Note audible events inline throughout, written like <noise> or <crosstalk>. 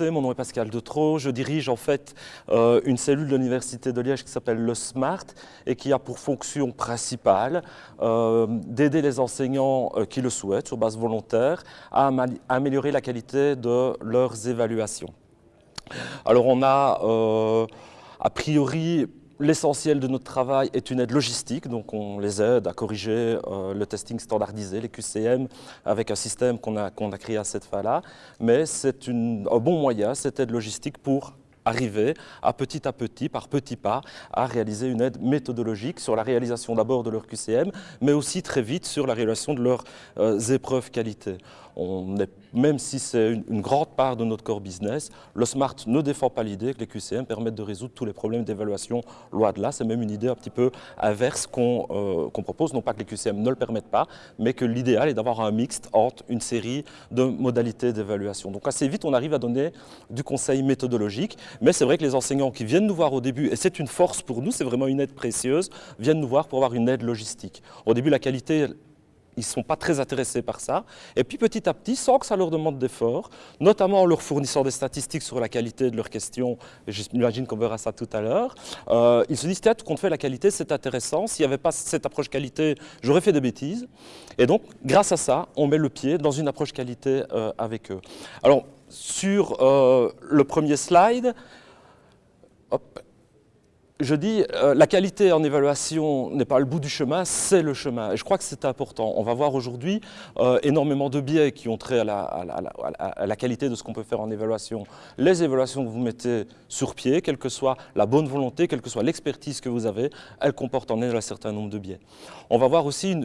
mon nom est Pascal Detro, je dirige en fait euh, une cellule de l'Université de Liège qui s'appelle le SMART et qui a pour fonction principale euh, d'aider les enseignants euh, qui le souhaitent sur base volontaire à améliorer la qualité de leurs évaluations. Alors on a a priori L'essentiel de notre travail est une aide logistique, donc on les aide à corriger euh, le testing standardisé, les QCM, avec un système qu'on a, a, créé à cette fin-là. Mais c'est un bon moyen, cette aide logistique, pour arriver à petit à petit, par petits pas, à réaliser une aide méthodologique sur la réalisation d'abord de leur QCM, mais aussi très vite sur la réalisation de leurs euh, épreuves qualité. Même si c'est une, grande part de notre core business, le SMART ne défend pas l'idée que les QCM permettent de résoudre tous les problèmes d'évaluation loin de là. C'est même une idée un petit peu inverse euh, qu'on propose, non pas que les QCM ne le permettent pas, mais que l'idéal est d'avoir un mixte entre une série de modalités d'évaluation. Donc assez vite, on arrive à donner du conseil méthodologique, mais c'est vrai que les enseignants qui viennent nous voir au début, et c'est une force pour nous, c'est vraiment une aide précieuse, viennent nous voir pour avoir une aide logistique. Au début, la qualité, ils ne sont pas très intéressés par ça. Et puis petit à petit, sans que ça leur demande d'efforts, notamment en leur fournissant des statistiques sur la qualité de leurs questions, j'imagine qu'on verra ça tout à l'heure, euh, ils se disent, tiens, qu'on fait la qualité, c'est intéressant, s'il n'y avait pas cette approche qualité, j'aurais fait des bêtises. Et donc, grâce à ça, on met le pied dans une approche qualité euh, avec eux. Alors, sur euh, le premier slide, je dis, euh, la qualité en évaluation n'est pas le bout du chemin, c'est le chemin. Et je crois que c'est important. On va voir aujourd'hui euh, énormément de biais qui ont trait à la, qualité de ce qu'on peut faire en évaluation. Les évaluations que vous mettez sur pied, quelle que soit la bonne volonté, quelle que soit l'expertise que vous avez, elles comportent en elles un certain nombre de biais. On va voir aussi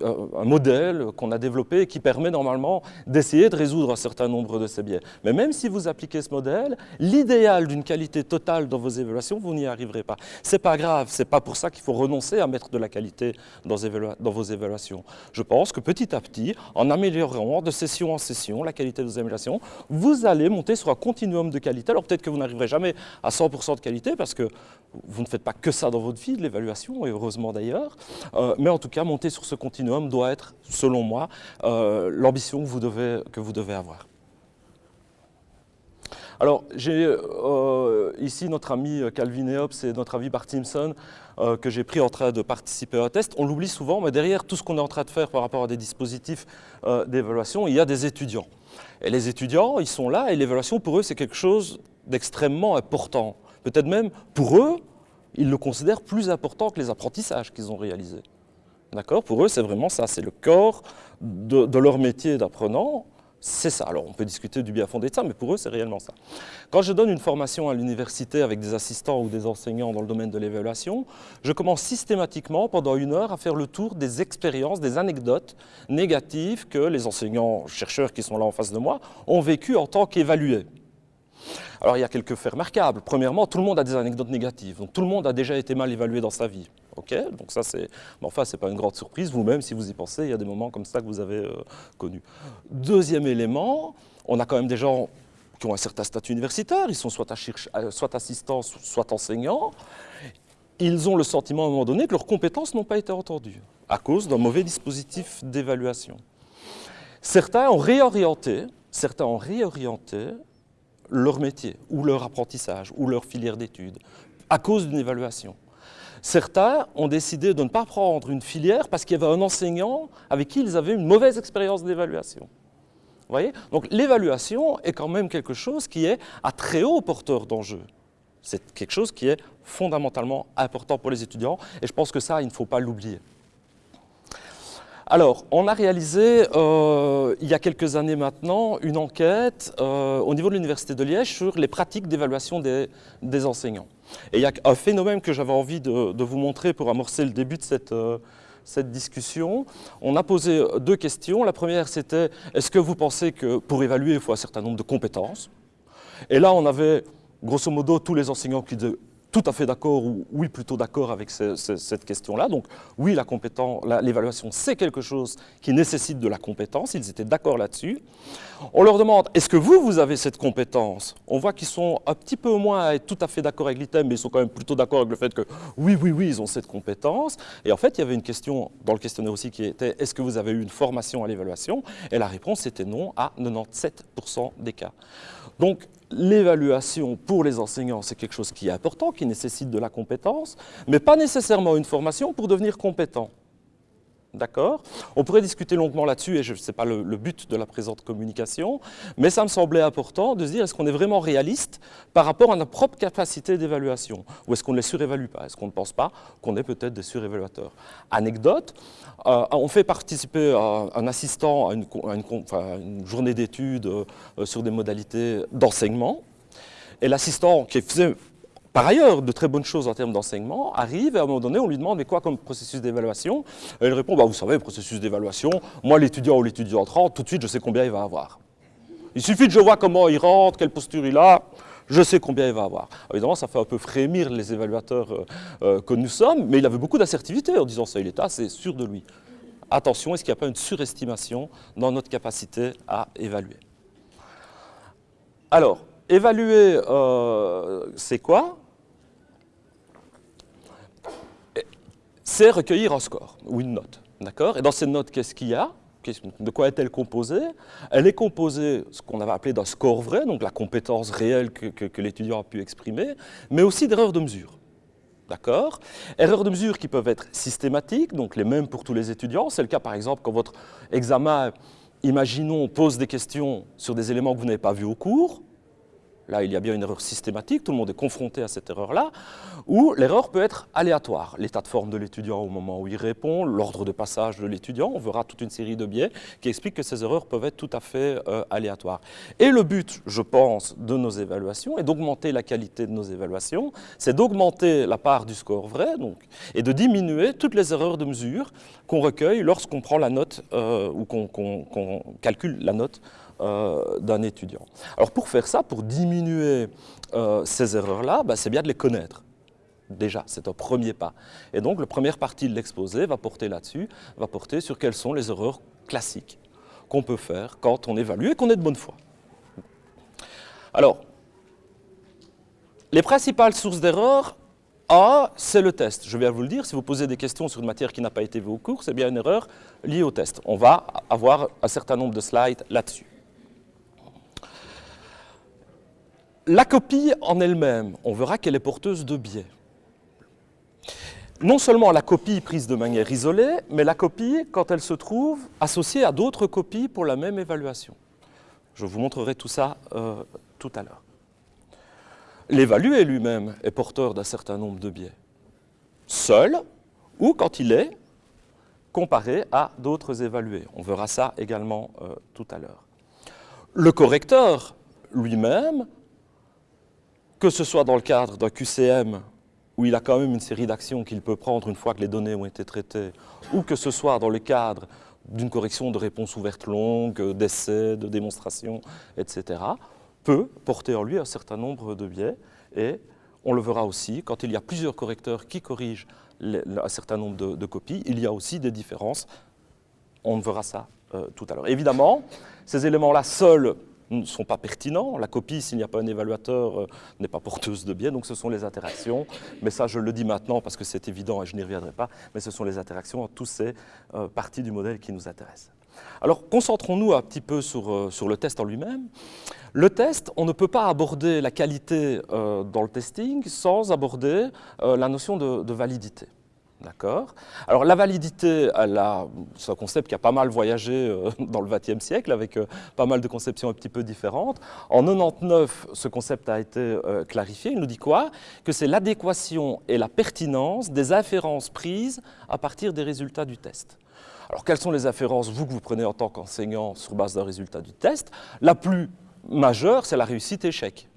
euh, un modèle qu'on a développé qui permet normalement d'essayer de résoudre un certain nombre de ces biais. Mais même si vous appliquez ce modèle, l'idéal d'une qualité totale dans vos évaluations, vous n'y arriverez pas. C'est pas grave, c'est pas pour ça qu'il faut renoncer à mettre de la qualité dans, vos évaluations. Je pense que petit à petit, en améliorant de session en session la qualité de vos évaluations, vous allez monter sur un continuum de qualité. Alors peut-être que vous n'arriverez jamais à 100% de qualité parce que vous ne faites pas que ça dans votre vie, l'évaluation, et heureusement d'ailleurs, euh, mais en tout cas, monter sur ce continuum doit être, selon moi, euh, l'ambition que vous devez avoir. Alors, j'ai euh, ici notre ami Calvin Eops et notre ami Bart Simpson que j'ai pris en train de participer à un test. On l'oublie souvent, mais derrière tout ce qu'on est en train de faire par rapport à des dispositifs d'évaluation, il y a des étudiants. Et les étudiants, ils sont là et l'évaluation pour eux, c'est quelque chose d'extrêmement important. Peut-être même, pour eux, ils le considèrent plus important que les apprentissages qu'ils ont réalisés. D'accord? Pour eux, c'est vraiment ça, c'est le corps de, leur métier d'apprenant, c'est ça. Alors, on peut discuter du bien fondé de ça, mais pour eux, c'est réellement ça. Quand je donne une formation à l'université avec des assistants ou des enseignants dans le domaine de l'évaluation, je commence systématiquement, pendant une heure, à faire le tour des expériences, des anecdotes négatives que les enseignants, chercheurs qui sont là en face de moi, ont vécues en tant qu'évalués. Alors il y a quelques faits remarquables. Premièrement, tout le monde a des anecdotes négatives. Donc tout le monde a déjà été mal évalué dans sa vie. Ok, donc ça c'est, mais enfin c'est pas une grande surprise. Vous-même, si vous y pensez, il y a des moments comme ça que vous avez euh, connus. Deuxième élément, on a quand même des gens qui ont un certain statut universitaire. Ils sont soit, euh, soit assistants, soit enseignants. Ils ont le sentiment à un moment donné que leurs compétences n'ont pas été entendues à cause d'un mauvais dispositif d'évaluation. Certains ont réorienté, certains ont réorienté leur métier, ou leur apprentissage, ou leur filière d'études, à cause d'une évaluation. Certains ont décidé de ne pas prendre une filière parce qu'il y avait un enseignant avec qui ils avaient une mauvaise expérience d'évaluation. voyez? Donc l'évaluation est quand même quelque chose qui est à très haut porteur d'enjeux. C'est quelque chose qui est fondamentalement important pour les étudiants et je pense que ça, il ne faut pas l'oublier. Alors, on a réalisé, euh, il y a quelques années maintenant, une enquête euh, au niveau de l'Université de Liège sur les pratiques d'évaluation des, enseignants. Et il y a un phénomène que j'avais envie de, vous montrer pour amorcer le début de cette, euh, discussion. On a posé deux questions. La première, c'était est-ce que vous pensez que pour évaluer, il faut un certain nombre de compétences? Et là, on avait grosso modo tous les enseignants qui disaient tout à fait d'accord ou oui plutôt d'accord avec cette question-là. Donc oui, l'évaluation c'est quelque chose qui nécessite de la compétence, ils étaient d'accord là-dessus. On leur demande, est-ce que vous, vous avez cette compétence? On voit qu'ils sont un petit peu moins tout à fait d'accord avec l'item, mais ils sont quand même plutôt d'accord avec le fait que oui, oui, oui, ils ont cette compétence. Et en fait, il y avait une question dans le questionnaire aussi qui était, est-ce que vous avez eu une formation à l'évaluation? Et la réponse était non à 97% des cas. Donc l'évaluation pour les enseignants, c'est quelque chose qui est important, qui nécessite de la compétence, mais pas nécessairement une formation pour devenir compétent. D'accord. On pourrait discuter longuement là-dessus, et ce n'est pas le, but de la présente communication, mais ça me semblait important de se dire, est-ce qu'on est vraiment réaliste par rapport à notre propre capacité d'évaluation? Ou est-ce qu'on ne les surévalue pas? Est-ce qu'on ne pense pas qu'on est peut-être des surévaluateurs? Anecdote, euh, on fait participer un assistant à une, journée d'études euh, sur des modalités d'enseignement, et l'assistant qui faisait par ailleurs, de très bonnes choses en termes d'enseignement arrivent et à un moment donné, on lui demande mais quoi comme processus d'évaluation? Il répond bah, vous savez, processus d'évaluation, moi l'étudiant ou l'étudiant rentre, tout de suite je sais combien il va avoir. Il suffit que je vois comment il rentre, quelle posture il a, je sais combien il va avoir. évidemment, ça fait un peu frémir les évaluateurs euh, euh, que nous sommes, mais il avait beaucoup d'assertivité en disant ça, il est assez sûr de lui. Attention, est-ce qu'il n'y a pas une surestimation dans notre capacité à évaluer? Alors, évaluer, euh, c'est quoi? C'est recueillir un score ou une note. D'accord? Et dans cette note, qu'est-ce qu'il y a? De quoi est-elle composée? Elle est composée, ce qu'on avait appelé d'un score vrai, donc la compétence réelle que, l'étudiant a pu exprimer, mais aussi d'erreurs de mesure. D'accord? Erreurs de mesure qui peuvent être systématiques, donc les mêmes pour tous les étudiants. C'est le cas par exemple quand votre examen, imaginons, pose des questions sur des éléments que vous n'avez pas vus au cours. Là, il y a bien une erreur systématique, tout le monde est confronté à cette erreur-là, ou l'erreur peut être aléatoire. L'état de forme de l'étudiant au moment où il répond, l'ordre de passage de l'étudiant, on verra toute une série de biais qui expliquent que ces erreurs peuvent être tout à fait euh, aléatoires. Et le but, je pense, de nos évaluations, et d'augmenter la qualité de nos évaluations, c'est d'augmenter la part du score vrai, donc, et de diminuer toutes les erreurs de mesure qu'on recueille lorsqu'on prend la note, euh, ou qu'on calcule la note euh, d'un étudiant. Alors pour faire ça, pour diminuer euh, ces erreurs-là, bah, c'est bien de les connaître. Déjà, c'est un premier pas. Et donc, la première partie de l'exposé va porter là-dessus, va porter sur quelles sont les erreurs classiques qu'on peut faire quand on évalue et qu'on est de bonne foi. Alors, les principales sources d'erreurs, A, c'est le test. Je viens vous le dire, si vous posez des questions sur une matière qui n'a pas été vue au cours, c'est bien une erreur liée au test. On va avoir un certain nombre de slides là-dessus. La copie en elle-même, on verra qu'elle est porteuse de biais. Non seulement la copie prise de manière isolée, mais la copie quand elle se trouve associée à d'autres copies pour la même évaluation. Je vous montrerai tout ça euh, tout à l'heure. L'évalué lui-même est porteur d'un certain nombre de biais, seul ou quand il est comparé à d'autres évalués. On verra ça également euh, tout à l'heure. Le correcteur lui-même que ce soit dans le cadre d'un QCM, où il a quand même une série d'actions qu'il peut prendre une fois que les données ont été traitées, ou que ce soit dans le cadre d'une correction de réponse ouverte longue, d'essais, de démonstrations, etc., peut porter en lui un certain nombre de biais. Et on le verra aussi, quand il y a plusieurs correcteurs qui corrigent un certain nombre de, copies, il y a aussi des différences. On verra ça euh, tout à l'heure. Évidemment, ces éléments-là seuls ne sont pas pertinents. La copie, s'il n'y a pas un évaluateur, euh, n'est pas porteuse de biais, donc ce sont les interactions. Mais ça, je le dis maintenant parce que c'est évident et je n'y reviendrai pas, mais ce sont les interactions, tous ces euh, parties du modèle qui nous intéressent. Alors, concentrons-nous un petit peu euh, sur le test en lui-même. Le test, on ne peut pas aborder la qualité dans le testing sans aborder la notion de validité. D'accord Alors la validité, c'est un concept qui a pas mal voyagé euh, <laughs> dans le XXe siècle avec euh, pas mal de conceptions un petit peu différentes. En 99, ce concept a été euh, clarifié. Il nous dit quoi? Que c'est l'adéquation et la pertinence des inférences prises à partir des résultats du test. Alors quelles sont les inférences, vous, que vous prenez en tant qu'enseignant sur base d'un résultat du test? La plus majeure, c'est la réussite-échec.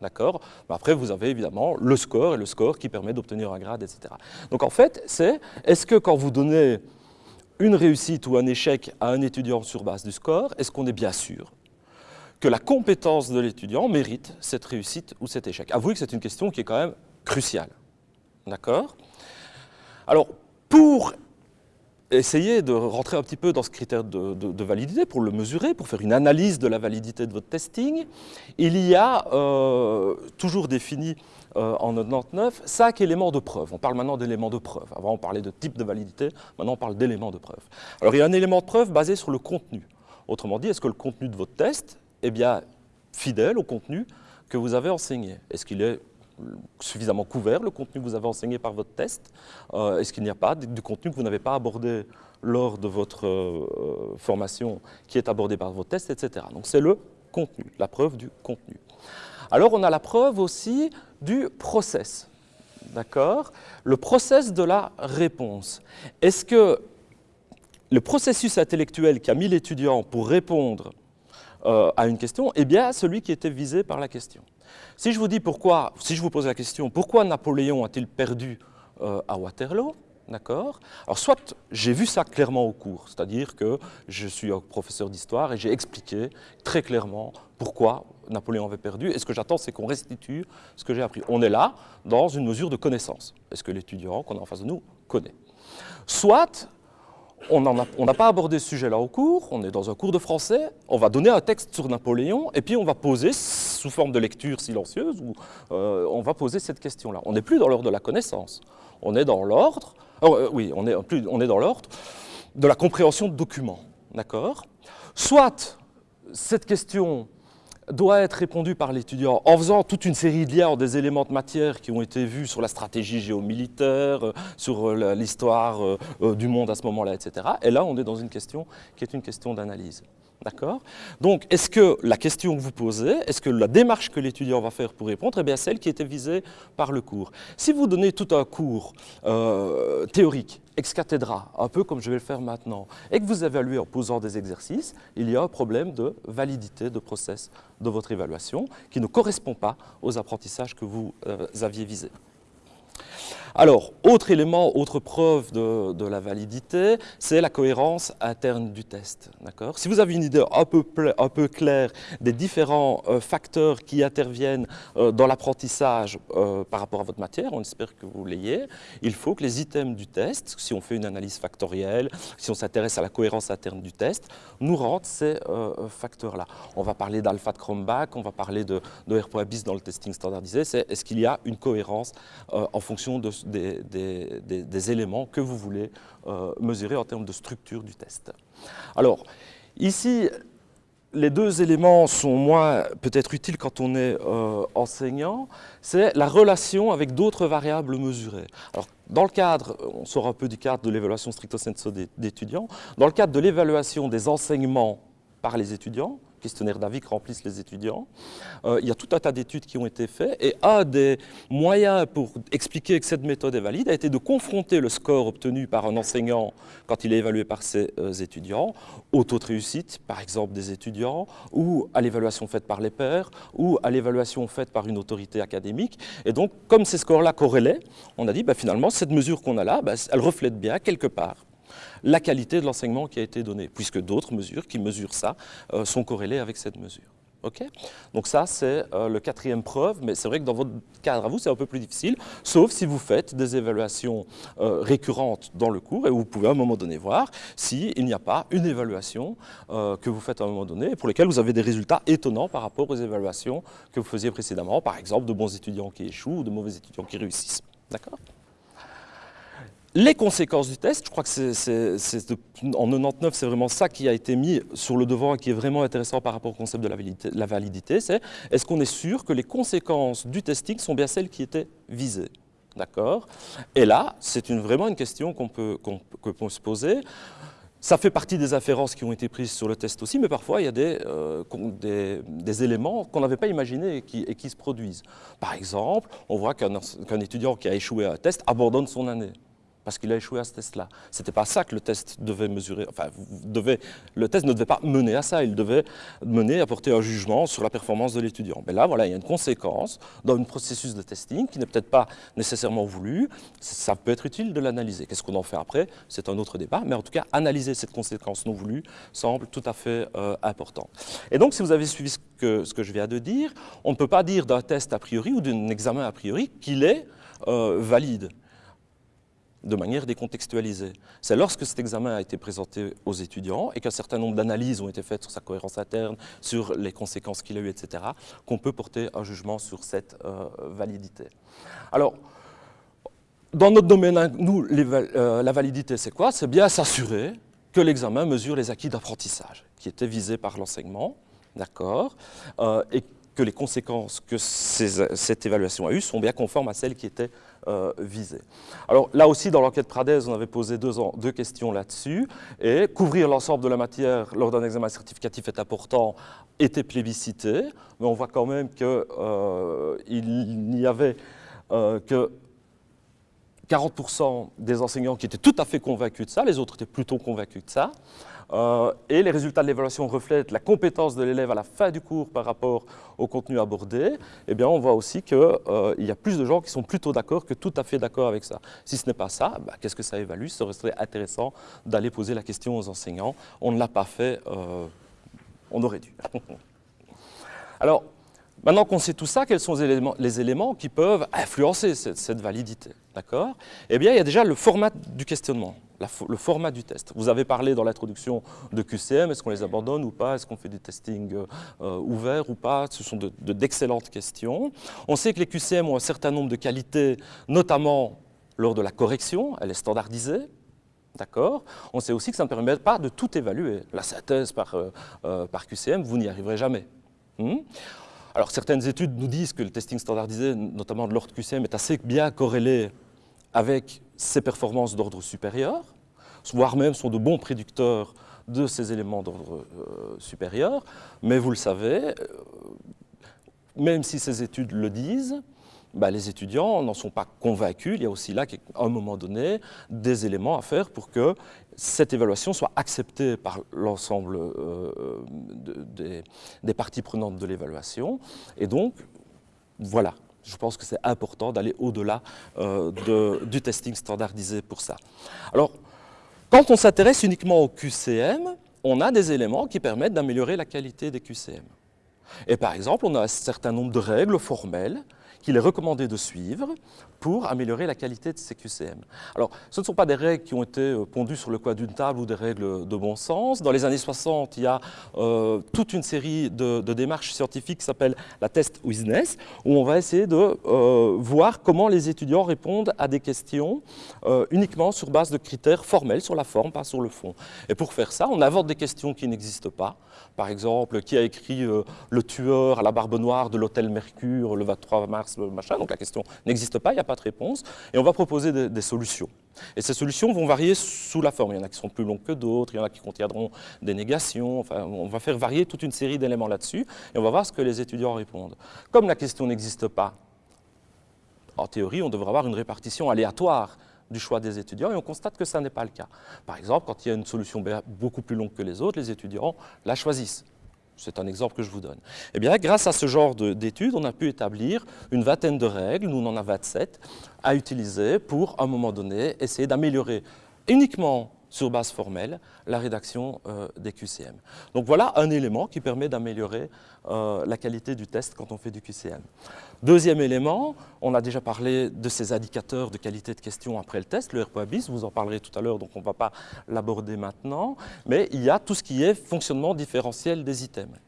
D'accord Après, vous avez évidemment le score et le score qui permet d'obtenir un grade, etc. Donc en fait, c'est est-ce que quand vous donnez une réussite ou un échec à un étudiant sur base du score, est-ce qu'on est bien sûr que la compétence de l'étudiant mérite cette réussite ou cet échec? Avouez que c'est une question qui est quand même cruciale. D'accord? Alors, pour essayez de rentrer un petit peu dans ce critère de, validité pour le mesurer, pour faire une analyse de la validité de votre testing. Il y a euh, toujours défini euh, en 99 cinq éléments de preuve. On parle maintenant d'éléments de preuve. Avant, on parlait de type de validité. Maintenant, on parle d'éléments de preuve. Alors, il y a un élément de preuve basé sur le contenu. Autrement dit, est-ce que le contenu de votre test, eh bien, fidèle au contenu que vous avez enseigné? Est-ce qu'il est suffisamment couvert, le contenu que vous avez enseigné par votre test euh, Est-ce qu'il n'y a pas du contenu que vous n'avez pas abordé lors de votre euh, formation qui est abordé par votre test, etc. Donc c'est le contenu, la preuve du contenu. Alors on a la preuve aussi du process, d'accord? Le process de la réponse. Est-ce que le processus intellectuel qui a mis l'étudiant pour répondre euh, à une question est bien celui qui était visé par la question? Si je vous dis pourquoi, si je vous pose la question, pourquoi Napoléon a-t-il perdu euh, à Waterloo D'accord? Alors, soit j'ai vu ça clairement au cours, c'est-à-dire que je suis professeur d'histoire et j'ai expliqué très clairement pourquoi Napoléon avait perdu. Et ce que j'attends, c'est qu'on restitue ce que j'ai appris. On est là dans une mesure de connaissance. Est-ce que l'étudiant qu'on a en face de nous connaît? Soit on n'a pas abordé ce sujet-là au cours, on est dans un cours de français, on va donner un texte sur Napoléon, et puis on va poser, sous forme de lecture silencieuse, ou, euh, on va poser cette question-là. On n'est plus dans l'ordre de la connaissance, on est dans l'ordre, euh, oui, on est, est dans l'ordre de la compréhension de documents, d'accord? Soit cette question doit être répondu par l'étudiant en faisant toute une série de liens des éléments de matière qui ont été vus sur la stratégie géomilitaire, euh, sur l'histoire du monde à ce moment-là, etc. Et là, on est dans une question qui est une question d'analyse. D'accord Donc, est-ce que la question que vous posez, est-ce que la démarche que l'étudiant va faire pour répondre est bien celle qui était visée par le cours? Si vous donnez tout un cours euh, théorique, ex cathedra, un peu comme je vais le faire maintenant, et que vous évaluez en posant des exercices, il y a un problème de validité de process de votre évaluation qui ne correspond pas aux apprentissages que vous euh, aviez visés. Alors, autre élément, autre preuve de, la validité, c'est la cohérence interne du test. Si vous avez une idée un peu, claire des différents euh, facteurs qui interviennent euh, dans l'apprentissage euh, par rapport à votre matière, on espère que vous l'ayez, il faut que les items du test, si on fait une analyse factorielle, si on s'intéresse à la cohérence interne du test, nous rendent ces facteurs-là. On va parler d'alpha de Chromback, on va parler de, de dans le testing standardisé, c'est est-ce qu'il y a une cohérence en fonction de des, éléments que vous voulez euh, mesurer en termes de structure du test. Alors, ici, les deux éléments sont moins peut-être utiles quand on est euh, enseignant, c'est la relation avec d'autres variables mesurées. Alors, dans le cadre, on sort un peu du cadre de l'évaluation stricto sensu d'étudiants, dans le cadre de l'évaluation des enseignements par les étudiants, questionnaire d'avis que remplissent les étudiants. Euh, il y a tout un tas d'études qui ont été faites et un des moyens pour expliquer que cette méthode est valide a été de confronter le score obtenu par un enseignant quand il est évalué par ses euh, étudiants au taux de réussite, par exemple des étudiants, ou à l'évaluation faite par les pairs, ou à l'évaluation faite par une autorité académique. Et donc, comme ces scores-là corrélaient, on a dit bah, finalement, cette mesure qu'on a là, bah, elle reflète bien quelque part la qualité de l'enseignement qui a été donné, puisque d'autres mesures qui mesurent ça euh, sont corrélées avec cette mesure. Donc ça, c'est euh, le quatrième preuve, mais c'est vrai que dans votre cadre à vous, c'est un peu plus difficile, sauf si vous faites des évaluations euh, récurrentes dans le cours et vous pouvez à un moment donné voir s'il n'y a pas une évaluation que vous faites à un moment donné et pour lesquelles vous avez des résultats étonnants par rapport aux évaluations que vous faisiez précédemment, par exemple de bons étudiants qui échouent ou de mauvais étudiants qui réussissent. D'accord? Les conséquences du test, je crois que c'est en 99, c'est vraiment ça qui a été mis sur le devant et qui est vraiment intéressant par rapport au concept de la validité, c'est est-ce qu'on est sûr que les conséquences du testing sont bien celles qui étaient visées? D'accord? Et là, c'est vraiment une question qu'on peut, se poser. Ça fait partie des afférences qui ont été prises sur le test aussi, mais parfois il y a des, euh, éléments qu'on n'avait pas imaginés et qui, se produisent. Par exemple, on voit qu'un étudiant qui a échoué à un test abandonne son année parce qu'il a échoué à ce test-là. Ce n'était pas ça que le test devait mesurer, enfin, le test ne devait pas mener à ça, il devait mener à porter un jugement sur la performance de l'étudiant. Mais là, voilà, il y a une conséquence dans un processus de testing qui n'est peut-être pas nécessairement voulu, ça peut être utile de l'analyser. Qu'est-ce qu'on en fait après? C'est un autre débat, mais en tout cas, analyser cette conséquence non voulue semble tout à fait euh, important. Et donc, si vous avez suivi ce que, ce que je viens de dire, on ne peut pas dire d'un test a priori ou d'un examen a priori qu'il est euh, valide de manière décontextualisée. C'est lorsque cet examen a été présenté aux étudiants et qu'un certain nombre d'analyses ont été faites sur sa cohérence interne, sur les conséquences qu'il a eues, etc., qu'on peut porter un jugement sur cette euh, validité. Alors, dans notre domaine, nous, euh, la validité, c'est quoi? C'est bien s'assurer que l'examen mesure les acquis d'apprentissage qui étaient visés par l'enseignement, d'accord Et que les conséquences que cette évaluation a eues sont bien conformes à celles qui étaient euh, visées. Alors là aussi, dans l'enquête Pradez, on avait posé deux, deux questions là-dessus, et couvrir l'ensemble de la matière lors d'un examen certificatif est important, était plébiscité, mais on voit quand même qu'il euh, n'y avait euh, que 40% des enseignants qui étaient tout à fait convaincus de ça, les autres étaient plutôt convaincus de ça. Euh, et les résultats de l'évaluation reflètent la compétence de l'élève à la fin du cours par rapport au contenu abordé, eh bien on voit aussi qu'il euh, y a plus de gens qui sont plutôt d'accord que tout à fait d'accord avec ça. Si ce n'est pas ça, bah, qu'est-ce que ça évalue? Ce serait intéressant d'aller poser la question aux enseignants. On ne l'a pas fait, euh, on aurait dû. <laughs> Alors, Maintenant qu'on sait tout ça, quels sont les éléments, qui peuvent influencer cette, validité D'accord? Eh bien, il y a déjà le format du questionnement, le format du test. Vous avez parlé dans l'introduction de QCM, est-ce qu'on les abandonne ou pas? Est-ce qu'on fait du testing euh, euh, ouvert ou pas? Ce sont d'excellentes questions. On sait que les QCM ont un certain nombre de qualités, notamment lors de la correction, elle est standardisée, D'accord? On sait aussi que ça ne permet pas de tout évaluer. La synthèse par, euh, par QCM, vous n'y arriverez jamais. Hmm? Alors certaines études nous disent que le testing standardisé, notamment de l'ordre QCM, est assez bien corrélé avec ses performances d'ordre supérieur, voire même sont de bons prédicteurs de ces éléments d'ordre euh, supérieur. Mais vous le savez, euh, même si ces études le disent, bah, les étudiants n'en sont pas convaincus. Il y a aussi là, à un moment donné, des éléments à faire pour que cette évaluation soit acceptée par l'ensemble euh, des, parties prenantes de l'évaluation. Et donc, voilà, je pense que c'est important d'aller au-delà euh, du testing standardisé pour ça. Alors, quand on s'intéresse uniquement au QCM, on a des éléments qui permettent d'améliorer la qualité des QCM. Et par exemple, on a un certain nombre de règles formelles qu'il est recommandé de suivre pour améliorer la qualité de ces QCM. Alors, ce ne sont pas des règles qui ont été euh, pondues sur le coin d'une table ou des règles de bon sens. Dans les années 60, il y a euh, toute une série de, démarches scientifiques qui s'appellent la test Witness, où on va essayer de euh, voir comment les étudiants répondent à des questions uniquement sur base de critères formels, sur la forme, pas sur le fond. Et pour faire ça, on invente des questions qui n'existent pas. Par exemple, qui a écrit le tueur à la barbe noire de l'hôtel Mercure le 23 mars, Donc la question n'existe pas, il n'y a pas de réponse, et on va proposer des, solutions. Et ces solutions vont varier sous la forme. Il y en a qui sont plus longues que d'autres, il y en a qui contiendront des négations, on va faire varier toute une série d'éléments là-dessus, et on va voir ce que les étudiants répondent. Comme la question n'existe pas, en théorie, on devrait avoir une répartition aléatoire du choix des étudiants et on constate que ça n'est pas le cas. Par exemple, quand il y a une solution beaucoup plus longue que les autres, les étudiants la choisissent. C'est un exemple que je vous donne. Eh bien, grâce à ce genre d'études, on a pu établir une vingtaine de règles, nous on en a 27, à utiliser pour, à un moment donné, essayer d'améliorer uniquement sur base formelle la rédaction euh, des QCM. Donc voilà un élément qui permet d'améliorer euh, la qualité du test quand on fait du QCM. Deuxième élément, on a déjà parlé de ces indicateurs de qualité de question après le test, le R.BIS, vous en parlerez tout à l'heure, donc on ne va pas l'aborder maintenant, mais il y a tout ce qui est fonctionnement différentiel des items.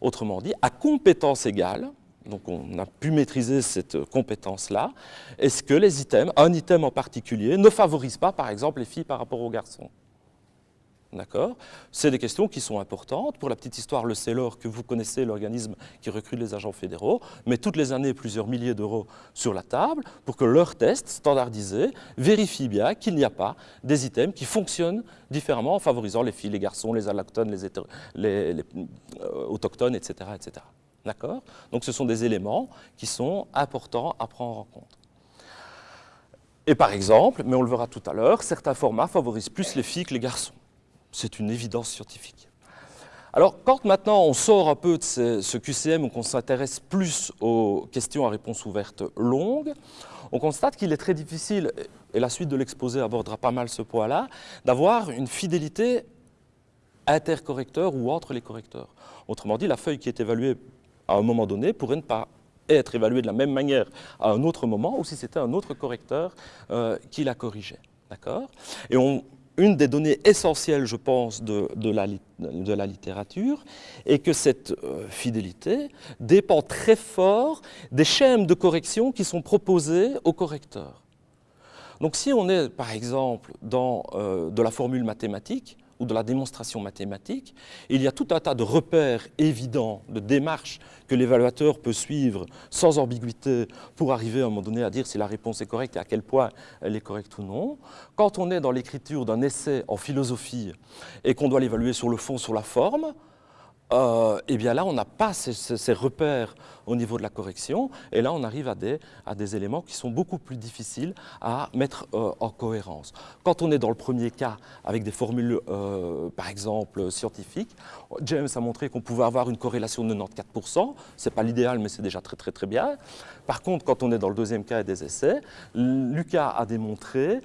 Autrement dit, à compétence égale, donc on a pu maîtriser cette compétence-là. Est-ce que les items, un item en particulier, ne favorise pas par exemple les filles par rapport aux garçons? D'accord? C'est des questions qui sont importantes. Pour la petite histoire, le CELOR, que vous connaissez, l'organisme qui recrute les agents fédéraux, met toutes les années plusieurs milliers d'euros sur la table pour que leur test standardisé vérifie bien qu'il n'y a pas des items qui fonctionnent différemment en favorisant les filles, les garçons, les allochtones, les, les, euh, autochtones, etc. etc. D'accord? Donc ce sont des éléments qui sont importants à prendre en compte. Et par exemple, mais on le verra tout à l'heure, certains formats favorisent plus les filles que les garçons. C'est une évidence scientifique. Alors, quand maintenant on sort un peu de ce, QCM ou qu'on s'intéresse plus aux questions à réponse ouverte longues, on constate qu'il est très difficile, et la suite de l'exposé abordera pas mal ce point-là, d'avoir une fidélité intercorrecteur ou entre les correcteurs. Autrement dit, la feuille qui est évaluée à un moment donné pourrait ne pas être évalué de la même manière à un autre moment ou si c'était un autre correcteur euh, qui la corrigeait. D'accord? Et une des données essentielles, je pense, de, la, littérature est que cette euh, fidélité dépend très fort des schèmes de correction qui sont proposés aux correcteurs. Donc si on est, par exemple, dans euh, de la formule mathématique, ou de la démonstration mathématique, il y a tout un tas de repères évidents, de démarches que l'évaluateur peut suivre sans ambiguïté pour arriver à un moment donné à dire si la réponse est correcte et à quel point elle est correcte ou non. Quand on est dans l'écriture d'un essai en philosophie et qu'on doit l'évaluer sur le fond, sur la forme, euh, eh bien là, on n'a pas ces, repères au niveau de la correction, et là, on arrive à des, éléments qui sont beaucoup plus difficiles à mettre euh, en cohérence. Quand on est dans le premier cas, avec des formules, euh, par exemple, scientifiques, James a montré qu'on pouvait avoir une corrélation de 94%, c'est pas l'idéal, mais c'est déjà très très très bien. Par contre, quand on est dans le deuxième cas et des essais, Lucas a démontré,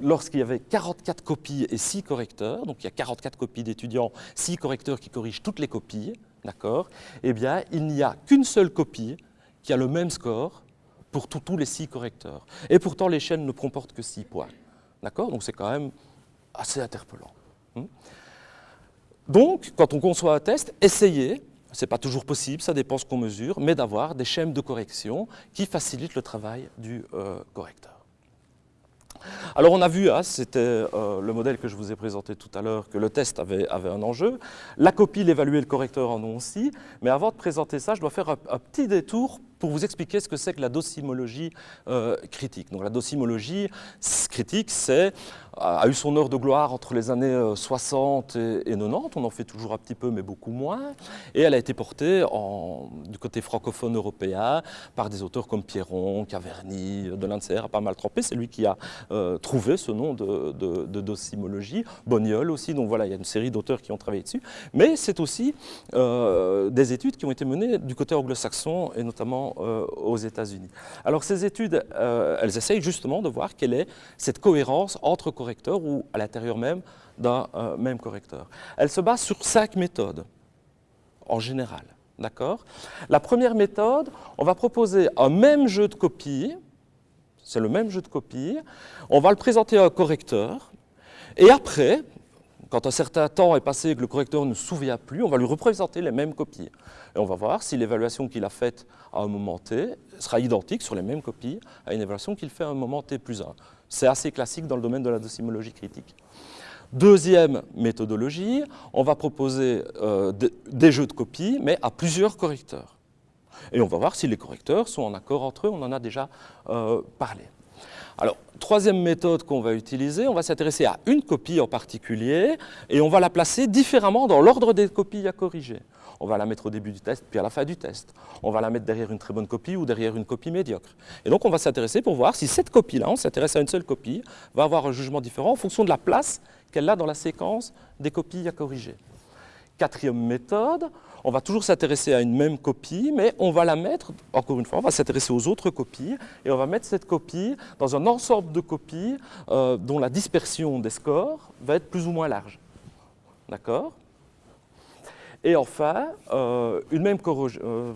lorsqu'il y avait 44 copies et 6 correcteurs, donc il y a 44 copies d'étudiants, 6 correcteurs qui corrigent toutes les copies, d'accord Eh bien, il n'y a qu'une seule copie qui a le même score pour tous les six correcteurs. Et pourtant, les chaînes ne comportent que six points. D'accord Donc c'est quand même assez interpellant. Hmm Donc, quand on conçoit un test, essayez, ce n'est pas toujours possible, ça dépend ce qu'on mesure, mais d'avoir des schèmes de correction qui facilitent le travail du euh, correcteur. Alors on a vu, hein, c'était euh, le modèle que je vous ai présenté tout à l'heure, que le test avait, un enjeu. La copie, l'évaluer, le correcteur en ont aussi. Mais avant de présenter ça, je dois faire un, un petit détour pour vous expliquer ce que c'est que la docimologie euh, critique. Donc la docimologie critique, c'est a eu son heure de gloire entre les années 60 euh, et, 90, on en fait toujours un petit peu mais beaucoup moins, et elle a été portée du côté francophone européen par des auteurs comme Pierron, Caverny, Delancer a pas mal trempé, c'est lui qui a euh, trouvé ce nom de, de, docimologie, Boniol aussi, donc voilà, il y a une série d'auteurs qui ont travaillé dessus, mais c'est aussi des études qui ont été menées du côté anglo-saxon et notamment euh, aux États-Unis. Alors ces études, euh, elles essayent justement de voir quelle est cette cohérence entre correcteurs ou à l'intérieur même d'un euh, même correcteur. Elles se basent sur cinq méthodes, en général. D'accord? La première méthode, on va proposer un même jeu de copies, c'est le même jeu de copies, on va le présenter à un correcteur, et après, quand un certain temps est passé et que le correcteur ne se souvient plus, on va lui représenter les mêmes copies. Et on va voir si l'évaluation qu'il a faite à un moment t sera identique sur les mêmes copies à une évaluation qu'il fait à un moment t plus 1. C'est assez classique dans le domaine de la docimologie critique. Deuxième méthodologie, on va proposer euh, des jeux de copies, mais à plusieurs correcteurs. Et on va voir si les correcteurs sont en accord entre eux, on en a déjà euh, parlé. Alors, troisième méthode qu'on va utiliser, on va s'intéresser à une copie en particulier et on va la placer différemment dans l'ordre des copies à corriger. On va la mettre au début du test, puis à la fin du test. On va la mettre derrière une très bonne copie ou derrière une copie médiocre. Et donc on va s'intéresser pour voir si cette copie-là, on s'intéresse à une seule copie, va avoir un jugement différent en fonction de la place qu'elle a dans la séquence des copies à corriger. Quatrième méthode, on va toujours s'intéresser à une même copie, mais on va la mettre, encore une fois, on va s'intéresser aux autres copies, et on va mettre cette copie dans un ensemble de copies euh, dont la dispersion des scores va être plus ou moins large. D'accord? Et enfin, euh, une même corrosion... Euh,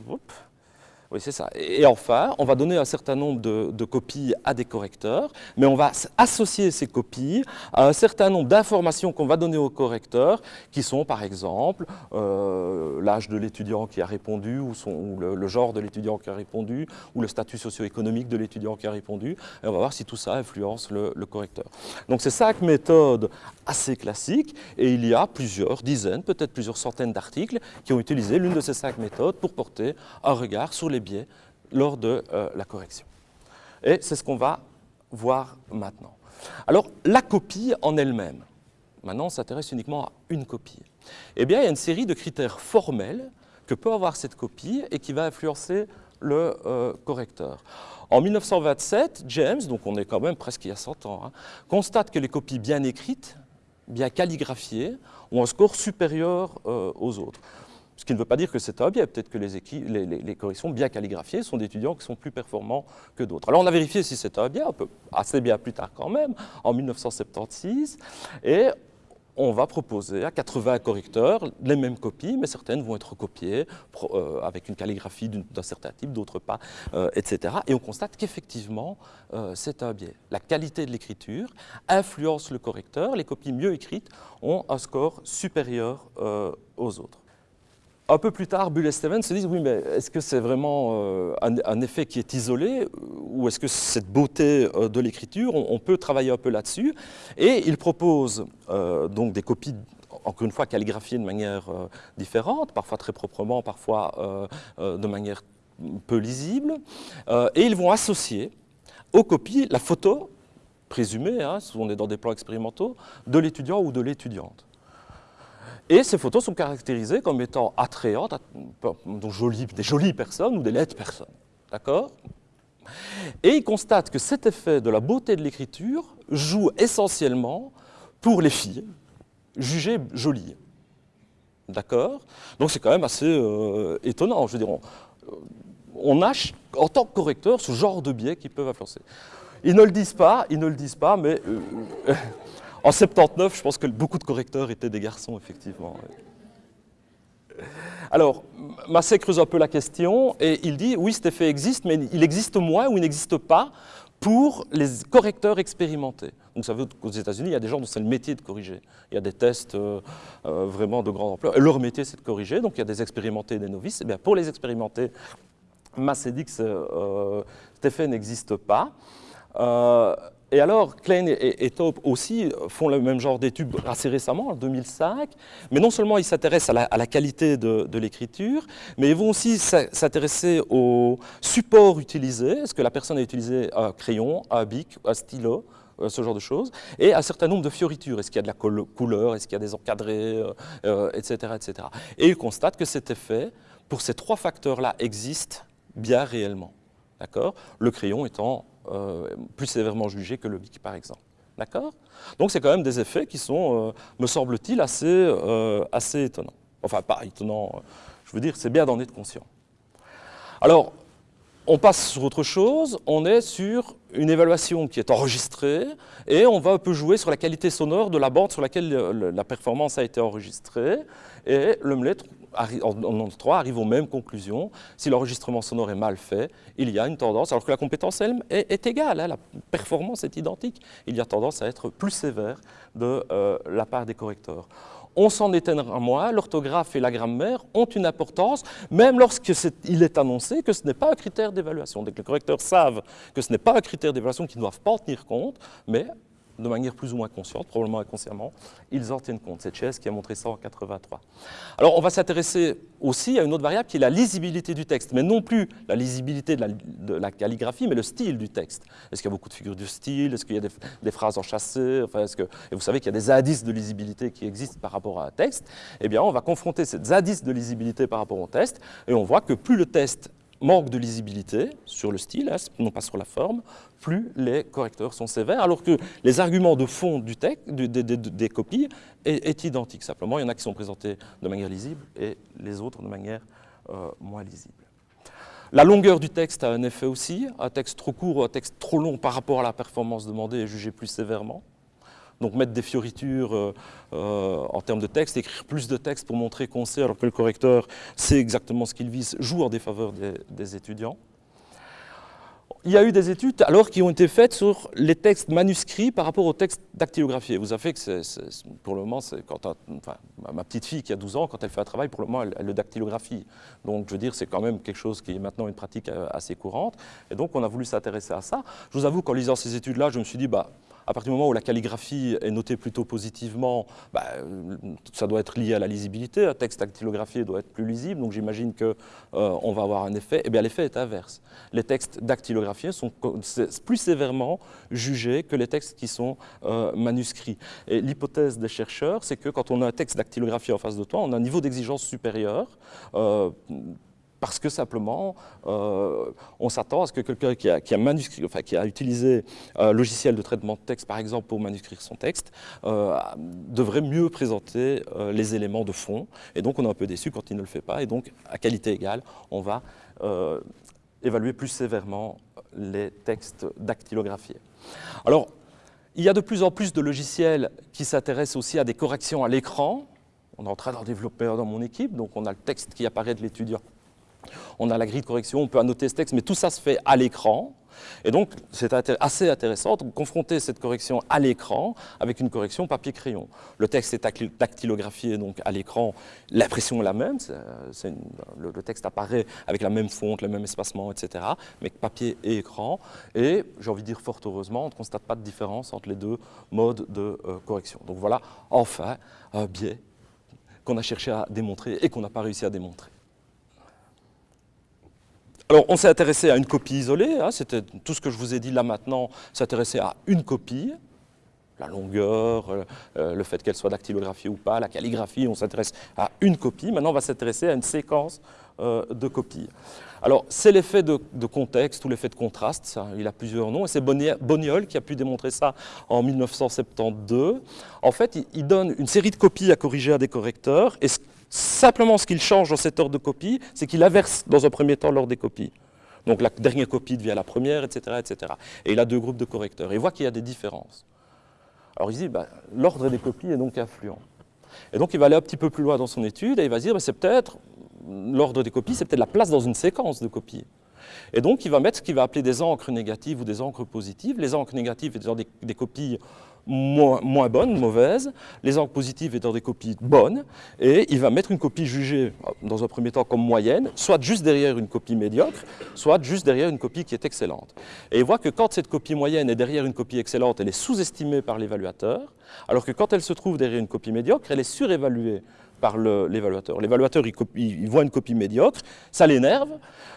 oui, c'est ça. Et enfin, on va donner un certain nombre de, copies à des correcteurs, mais on va associer ces copies à un certain nombre d'informations qu'on va donner aux correcteurs, qui sont par exemple euh, l'âge de l'étudiant qui a répondu, ou, le, genre de l'étudiant qui a répondu, ou le statut socio-économique de l'étudiant qui a répondu, et on va voir si tout ça influence le, le correcteur. Donc c'est cinq méthodes assez classiques, et il y a plusieurs dizaines, peut-être plusieurs centaines d'articles qui ont utilisé l'une de ces cinq méthodes pour porter un regard sur les biais lors de euh, la correction. Et c'est ce qu'on va voir maintenant. Alors, la copie en elle-même, maintenant on s'intéresse uniquement à une copie. Eh bien, il y a une série de critères formels que peut avoir cette copie et qui va influencer le euh, correcteur. En 1927, James, donc on est quand même presque il y a 100 ans, hein, constate que les copies bien écrites, bien calligraphiées, ont un score supérieur euh, aux autres. Ce qui ne veut pas dire que c'est un biais. Peut-être que les, corrections bien calligraphiées sont d'étudiants qui sont plus performants que d'autres. Alors on a vérifié si c'était un biais, assez bien plus tard quand même, en 1976. Et on va proposer à 80 correcteurs les mêmes copies, mais certaines vont être recopiées euh, avec une calligraphie d'un certain type, d'autres pas, euh, etc. Et on constate qu'effectivement, euh, c'est un biais. La qualité de l'écriture influence le correcteur. Les copies mieux écrites ont un score supérieur aux autres. Un peu plus tard, Bull et se disent, oui, mais est-ce que c'est vraiment euh, un, effet qui est isolé ou est-ce que cette beauté euh, de l'écriture, on, peut travailler un peu là-dessus? Et ils proposent euh, donc des copies encore une fois calligraphiées de manière différente, parfois très proprement, parfois de manière peu lisible, et ils vont associer aux copies la photo présumée, hein, on est dans des plans expérimentaux, de l'étudiant ou de l'étudiante. Et ces photos sont caractérisées comme étant attrayantes, donc jolies, des jolies personnes ou des laides personnes. D'accord? Et ils constatent que cet effet de la beauté de l'écriture joue essentiellement pour les filles, jugées jolies. D'accord? Donc c'est quand même assez euh, étonnant. Je veux dire, on, a, en tant que correcteur, ce genre de biais qui peuvent influencer. Ils ne le disent pas, ils ne le disent pas, mais euh, En 79, je pense que beaucoup de correcteurs étaient des garçons, effectivement. Alors, Massé creuse un peu la question et il dit, oui, cet effet existe, mais il existe moins ou il n'existe pas pour les correcteurs expérimentés. Donc ça veut qu'aux États-Unis, il y a des gens dont c'est le métier de corriger. Il y a des tests euh, euh, vraiment de grande ampleur. Leur métier, c'est de corriger. Donc il y a des expérimentés et des novices. Et eh bien, pour les expérimentés, Massé dit que euh, cet effet n'existe pas. Et alors, Klein et, Taub aussi font le même genre d'études assez récemment, en 2005, mais non seulement ils s'intéressent à, la qualité de, l'écriture, mais ils vont aussi s'intéresser au support utilisé, est-ce que la personne a utilisé un crayon, un bic, un stylo, euh, ce genre de choses, et un certain nombre de fioritures, est-ce qu'il y a de la couleur, est-ce qu'il y a des encadrés, etc., euh, etc. Euh, et ils constatent que cet effet, pour ces trois facteurs-là, existe bien réellement. D'accord? Le crayon étant euh, plus sévèrement jugé que le BIC, par exemple. D'accord? Donc c'est quand même des effets qui sont, euh, me semble-t-il, assez, euh, assez étonnants. Enfin, pas étonnants, je veux dire, c'est bien d'en être conscient. Alors, on passe sur autre chose, on est sur une évaluation qui est enregistrée et on va un peu jouer sur la qualité sonore de la bande sur laquelle la performance a été enregistrée. Et le En 3 arrive aux mêmes conclusions. Si l'enregistrement sonore est mal fait, il y a une tendance, alors que la compétence elle est, égale, hein, la performance est identique, il y a tendance à être plus sévère de euh, la part des correcteurs. On s'en étonnera moins, l'orthographe et la grammaire ont une importance, même lorsqu'il est, annoncé que ce n'est pas un critère d'évaluation. Dès que les correcteurs savent que ce n'est pas un critère d'évaluation qu'ils ne doivent pas en tenir compte, mais de manière plus ou moins consciente, probablement inconsciemment, ils en tiennent compte. C'est Chess qui a montré ça en 83. Alors on va s'intéresser aussi à une autre variable qui est la lisibilité du texte, mais non plus la lisibilité de la, calligraphie, mais le style du texte. Est-ce qu'il y a beaucoup de figures de style? Est-ce qu'il y a des, phrases enchâssées enfin, est -ce que, Et vous savez qu'il y a des indices de lisibilité qui existent par rapport à un texte. Eh bien, on va confronter ces indices de lisibilité par rapport au texte, et on voit que plus le texte manque de lisibilité sur le style, hein, non pas sur la forme, plus les correcteurs sont sévères, alors que les arguments de fond du texte, des, copies est, identique. Simplement, il y en a qui sont présentés de manière lisible et les autres de manière euh, moins lisible. La longueur du texte a un effet aussi. Un texte trop court ou un texte trop long par rapport à la performance demandée est jugé plus sévèrement. Donc mettre des fioritures euh, euh, en termes de texte, écrire plus de texte pour montrer qu'on sait, alors que le correcteur sait exactement ce qu'il vise, joue en défaveur des, étudiants. Il y a eu des études alors qui ont été faites sur les textes manuscrits par rapport aux textes dactylographiés. Vous savez que pour le moment, quand ma petite fille qui a 12 ans, quand elle fait un travail, pour le moment, elle, le dactylographie. Donc je veux dire, c'est quand même quelque chose qui est maintenant une pratique euh, assez courante. Et donc on a voulu s'intéresser à ça. Je vous avoue qu'en lisant ces études-là, je me suis dit, bah, à partir du moment où la calligraphie est notée plutôt positivement, bah, ça doit être lié à la lisibilité. Un texte dactylographié doit être plus lisible, donc j'imagine qu'on euh, va avoir un effet. Eh bien, l'effet est inverse. Les textes dactylographiés sont plus sévèrement jugés que les textes qui sont euh, manuscrits. Et l'hypothèse des chercheurs, c'est que quand on a un texte dactylographié en face de toi, on a un niveau d'exigence supérieur. Euh, parce que simplement, euh, on s'attend à ce que quelqu'un qui a, utilisé un logiciel de traitement de texte, par exemple, pour manuscrire son texte, euh, devrait mieux présenter euh, les éléments de fond. Et donc, on est un peu déçu quand il ne le fait pas. Et donc, à qualité égale, on va évaluer plus sévèrement les textes dactylographiés. Alors, il y a de plus en plus de logiciels qui s'intéressent aussi à des corrections à l'écran. On est en train d'en développer dans mon équipe, donc on a le texte qui apparaît de l'étudiant on a la grille de correction, on peut annoter ce texte, mais tout ça se fait à l'écran. Et donc, c'est assez intéressant de confronter cette correction à l'écran avec une correction papier-crayon. Le texte est dactylographié donc à l'écran, l'impression est la même, le, le, texte apparaît avec la même fonte, le même espacement, etc., mais papier et écran. Et j'ai envie de dire fort heureusement, on ne constate pas de différence entre les deux modes de euh, correction. Donc voilà, enfin, un biais qu'on a cherché à démontrer et qu'on n'a pas réussi à démontrer. Alors, on s'est intéressé à une copie isolée, hein, c'était tout ce que je vous ai dit là maintenant, s'intéressait à une copie, la longueur, euh, euh, le fait qu'elle soit dactylographiée ou pas, la calligraphie, on s'intéresse à une copie. Maintenant, on va s'intéresser à une séquence euh, de copies. Alors, c'est l'effet de, contexte ou l'effet de contraste, il a plusieurs noms, et c'est Boniol qui a pu démontrer ça en 1972. En fait, il, donne une série de copies à corriger à des correcteurs, Simplement, ce qu'il change dans cet ordre de copie, c'est qu'il inverse dans un premier temps l'ordre des copies. Donc la dernière copie devient la première, etc. etc. Et il a deux groupes de correcteurs. Il voit qu'il y a des différences. Alors il dit, bah, l'ordre des copies est donc influent. Et donc il va aller un petit peu plus loin dans son étude et il va dire, bah, c'est peut-être, l'ordre des copies, c'est peut-être la place dans une séquence de copies. Et donc il va mettre ce qu'il va appeler des encres négatives ou des encres positives. Les encres négatives étant des, des copies moins, bonnes, mauvaises, les encres positives étant des copies bonnes, et il va mettre une copie jugée, dans un premier temps, comme moyenne, soit juste derrière une copie médiocre, soit juste derrière une copie qui est excellente. Et il voit que quand cette copie moyenne est derrière une copie excellente, elle est sous-estimée par l'évaluateur, alors que quand elle se trouve derrière une copie médiocre, elle est surévaluée par l'évaluateur. L'évaluateur, il, voit une copie médiocre, ça l'énerve,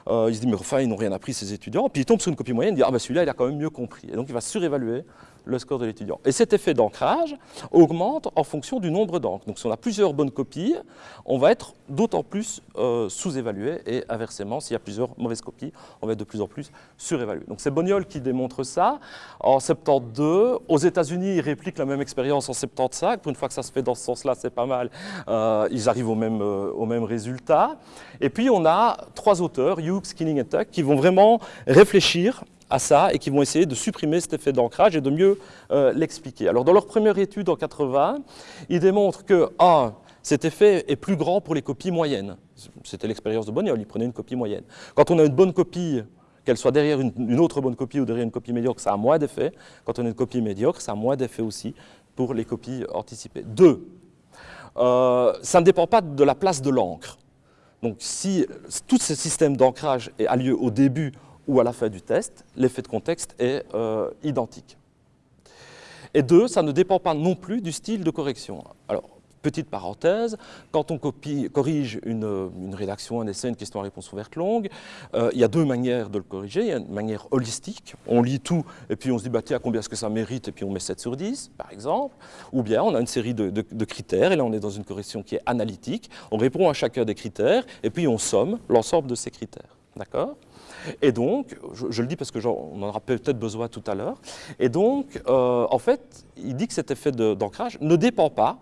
euh, il se dit, mais enfin, ils n'ont rien appris, ces étudiants, puis il tombe sur une copie moyenne, il dit, ah ben celui-là, il a quand même mieux compris. Et donc, il va surévaluer le score de l'étudiant. Et cet effet d'ancrage augmente en fonction du nombre d'encres. Donc si on a plusieurs bonnes copies, on va être d'autant plus euh, sous-évalué et inversement, s'il y a plusieurs mauvaises copies, on va être de plus en plus surévalué. Donc c'est Boniol qui démontre ça. En 72, aux États-Unis, ils répliquent la même expérience en 75. Pour une fois que ça se fait dans ce sens-là, c'est pas mal. Euh, ils arrivent au même, euh, au même résultat. Et puis on a trois auteurs, Hughes, Skinning et Tuck, qui vont vraiment réfléchir à ça et qui vont essayer de supprimer cet effet d'ancrage et de mieux euh, l'expliquer. Alors dans leur première étude en 80, ils démontrent que ah, cet effet est plus grand pour les copies moyennes. C'était l'expérience de Boniol, il prenait une copie moyenne. Quand on a une bonne copie, qu'elle soit derrière une, autre bonne copie ou derrière une copie médiocre, ça a moins d'effet. Quand on a une copie médiocre, ça a moins d'effet aussi pour les copies anticipées. Deux, euh, ça ne dépend pas de la place de l'encre. Donc si tout ce système d'ancrage a lieu au début ou à la fin du test, l'effet de contexte est euh, identique. Et deux, ça ne dépend pas non plus du style de correction. Alors, petite parenthèse, quand on corrige une, rédaction, un essai, une question à réponse ouverte longue, euh, il y a deux manières de le corriger. Il y a une manière holistique, on lit tout et puis on se dit, bah, tiens, combien est-ce que ça mérite et puis on met 7 sur 10, par exemple. Ou bien on a une série de critères et là on est dans une correction qui est analytique. On répond à chacun des critères et puis on somme l'ensemble de ces critères. D'accord et donc, je, le dis parce que on en aura peut-être besoin tout à l'heure, et donc, euh, en fait, il dit que cet effet d'ancrage ne dépend pas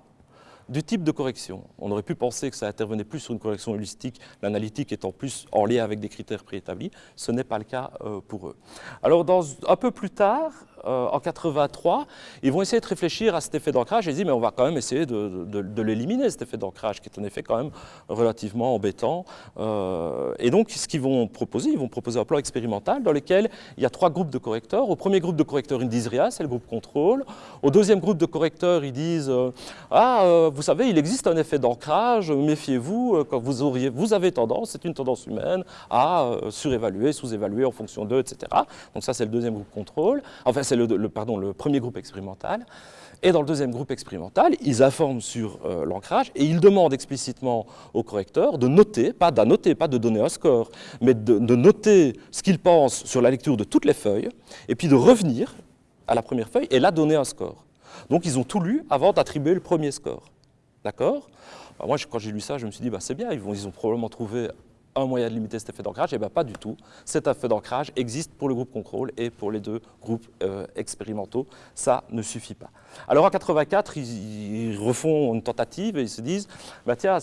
du type de correction. On aurait pu penser que ça intervenait plus sur une correction holistique, l'analytique étant plus en lien avec des critères préétablis. Ce n'est pas le cas euh, pour eux. Alors, un peu plus tard, euh, en 83, ils vont essayer de réfléchir à cet effet d'ancrage et ils disent mais on va quand même essayer de, l'éliminer, cet effet d'ancrage, qui est un effet quand même relativement embêtant. Euh, et donc, ce qu'ils vont proposer, ils vont proposer un plan expérimental dans lequel il y a trois groupes de correcteurs. Au premier groupe de correcteurs, ils ne disent rien, c'est le groupe contrôle. Au deuxième groupe de correcteurs, ils disent euh, Ah, vous savez, il existe un effet d'ancrage, méfiez-vous, quand vous, avez tendance, c'est une tendance humaine, à surévaluer, sous-évaluer en fonction d'eux, etc. Donc ça, c'est le deuxième groupe contrôle. Enfin, c'est le, premier groupe expérimental. Et dans le deuxième groupe expérimental, ils informent sur euh, l'ancrage et ils demandent explicitement au correcteur de noter, pas d'annoter, pas de donner un score, mais de, noter ce qu'il pense sur la lecture de toutes les feuilles et puis de revenir à la première feuille et là donner un score. Donc ils ont tout lu avant d'attribuer le premier score. D'accord? Bah, Moi, quand j'ai lu ça, je me suis dit, bah, c'est bien, ils ont probablement trouvé un moyen de limiter cet effet d'ancrage, eh bien pas du tout. Cet effet d'ancrage existe pour le groupe contrôle et pour les deux groupes euh, expérimentaux. Ça ne suffit pas. Alors en 84, ils, refont une tentative et ils se disent, bah tiens,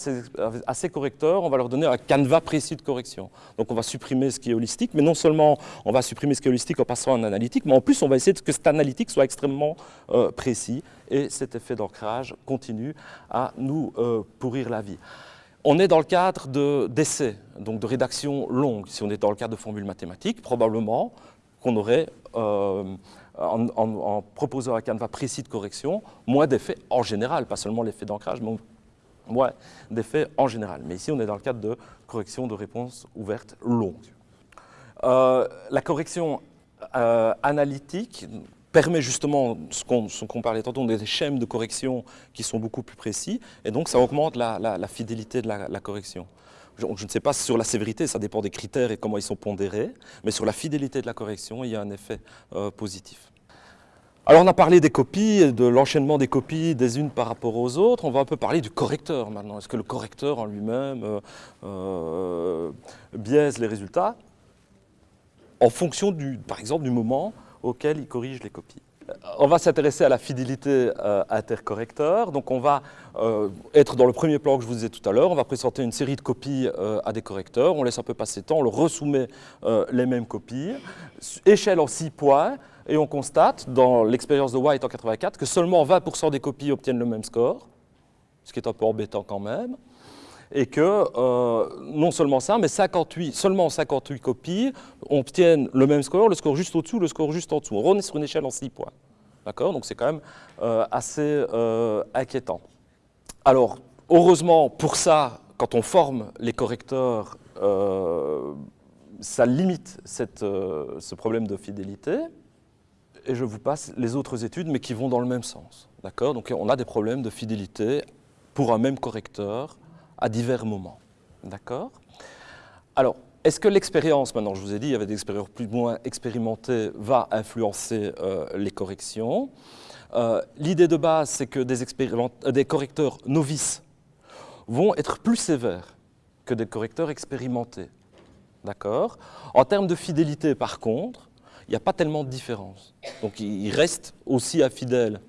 à ces, correcteurs, on va leur donner un canevas précis de correction. Donc on va supprimer ce qui est holistique, mais non seulement on va supprimer ce qui est holistique en passant en analytique, mais en plus on va essayer que cet analytique soit extrêmement euh, précis et cet effet d'ancrage continue à nous euh, pourrir la vie. On est dans le cadre d'essais, donc de rédaction longue. Si on est dans le cadre de formules mathématiques, probablement, qu'on aurait, euh, en, proposant un canevas précis de correction, moins d'effets en général, pas seulement l'effet d'ancrage, mais moins d'effets en général. Mais ici, on est dans le cadre de correction de réponse ouverte longue. Euh, la correction euh, analytique permet justement ce qu'on parlait tantôt, des schèmes de correction qui sont beaucoup plus précis, et donc ça augmente la, fidélité de la, correction. Je, ne sais pas sur la sévérité, ça dépend des critères et comment ils sont pondérés, mais sur la fidélité de la correction, il y a un effet euh, positif. Alors on a parlé des copies, de l'enchaînement des copies des unes par rapport aux autres, on va un peu parler du correcteur maintenant. Est-ce que le correcteur en lui-même euh, biaise les résultats? En fonction, du, par exemple, du moment auquel il corrige les copies. Euh, on va s'intéresser à la fidélité euh, intercorrecteur. Donc on va euh, être dans le premier plan que je vous disais tout à l'heure. On va présenter une série de copies à des correcteurs. On laisse un peu passer le temps, on leur resoumet les mêmes copies. Échelle en 6 points. Et on constate, dans l'expérience de White en 84, que seulement 20% des copies obtiennent le même score, ce qui est un peu embêtant quand même et que euh, non seulement ça, mais 58, seulement 58 copies obtiennent le même score, le score juste au-dessous, le score juste en dessous. On est sur une échelle en 6 points. D'accord? Donc c'est quand même euh, assez euh, inquiétant. Alors, heureusement, pour ça, quand on forme les correcteurs, ça limite ce problème de fidélité. Et je vous passe les autres études, mais qui vont dans le même sens. D'accord? Donc on a des problèmes de fidélité pour un même correcteur à divers moments. D'accord Alors, est-ce que l'expérience, maintenant je vous ai dit, il y avait des expériences plus ou moins expérimentées, va influencer euh, les corrections euh, L'idée de base, c'est que des, euh, des correcteurs novices vont être plus sévères que des correcteurs expérimentés. D'accord En termes de fidélité, par contre, il n'y a pas tellement de différence. Donc ils restent aussi infidèles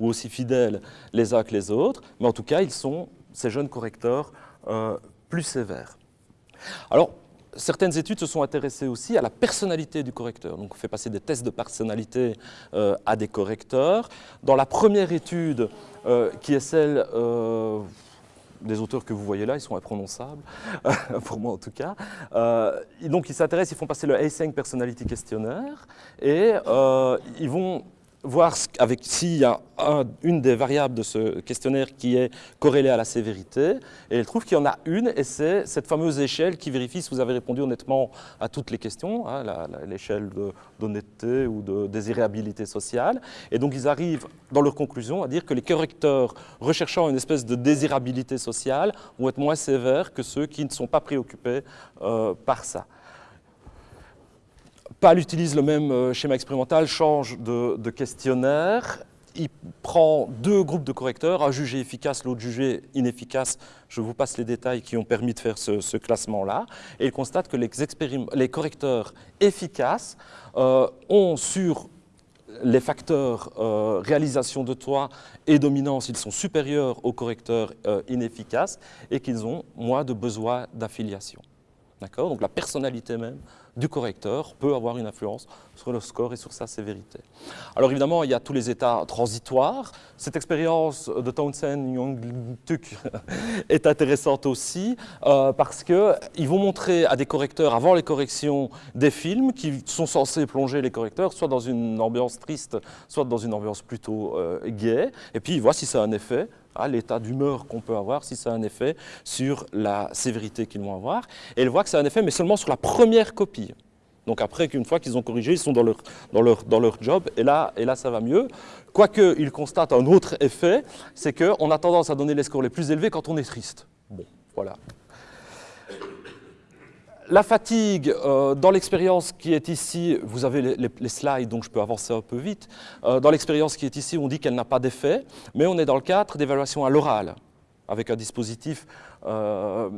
ou aussi fidèles les uns que les autres, mais en tout cas, ils sont ces jeunes correcteurs euh, plus sévères. Alors, certaines études se sont intéressées aussi à la personnalité du correcteur. Donc, on fait passer des tests de personnalité euh, à des correcteurs. Dans la première étude, euh, qui est celle des auteurs que vous voyez là, ils sont imprononçables, <laughs> pour moi en tout cas. donc, ils s'intéressent, ils font passer le A5 Personality Questionnaire et ils vont voir avec s'il y a une des variables de ce questionnaire qui est corrélée à la sévérité, et elle trouve qu'il y en a une, et c'est cette fameuse échelle qui vérifie si vous avez répondu honnêtement à toutes les questions, hein, l'échelle d'honnêteté ou de désirabilité sociale, et donc ils arrivent dans leur conclusion à dire que les correcteurs recherchant une espèce de désirabilité sociale vont être moins sévères que ceux qui ne sont pas préoccupés euh, par ça. PAL utilise le même euh, schéma expérimental, change de, questionnaire. Il prend deux groupes de correcteurs, un jugé efficace, l'autre jugé inefficace. Je vous passe les détails qui ont permis de faire ce, classement-là. Et il constate que les, correcteurs efficaces euh, ont sur les facteurs euh, réalisation de toit et dominance, ils sont supérieurs aux correcteurs inefficaces et qu'ils ont moins de besoin d'affiliation. Donc la personnalité même du correcteur peut avoir une influence sur le score et sur sa sévérité. Alors évidemment, il y a tous les états transitoires. Cette expérience de Townsend Young-Tuk <laughs> est intéressante aussi euh, parce qu'ils vont montrer à des correcteurs, avant les corrections, des films qui sont censés plonger les correcteurs soit dans une ambiance triste, soit dans une ambiance plutôt euh, gaie. Et puis ils voient si ça a un effet l'état d'humeur qu'on peut avoir, si ça a un effet sur la sévérité qu'ils vont avoir. Et elle voit que ça a un effet, mais seulement sur la première copie. Donc après qu'une fois qu'ils ont corrigé, ils sont dans leur, dans leur, dans leur job, et là, et là ça va mieux. Quoique, ils constatent un autre effet, c'est qu'on a tendance à donner les scores les plus élevés quand on est triste. Bon, voilà. La fatigue, euh, dans l'expérience qui est ici, vous avez les, slides, donc je peux avancer un peu vite. Euh, dans l'expérience qui est ici, on dit qu'elle n'a pas d'effet, mais on est dans le cadre d'évaluation à l'oral, avec un dispositif euh,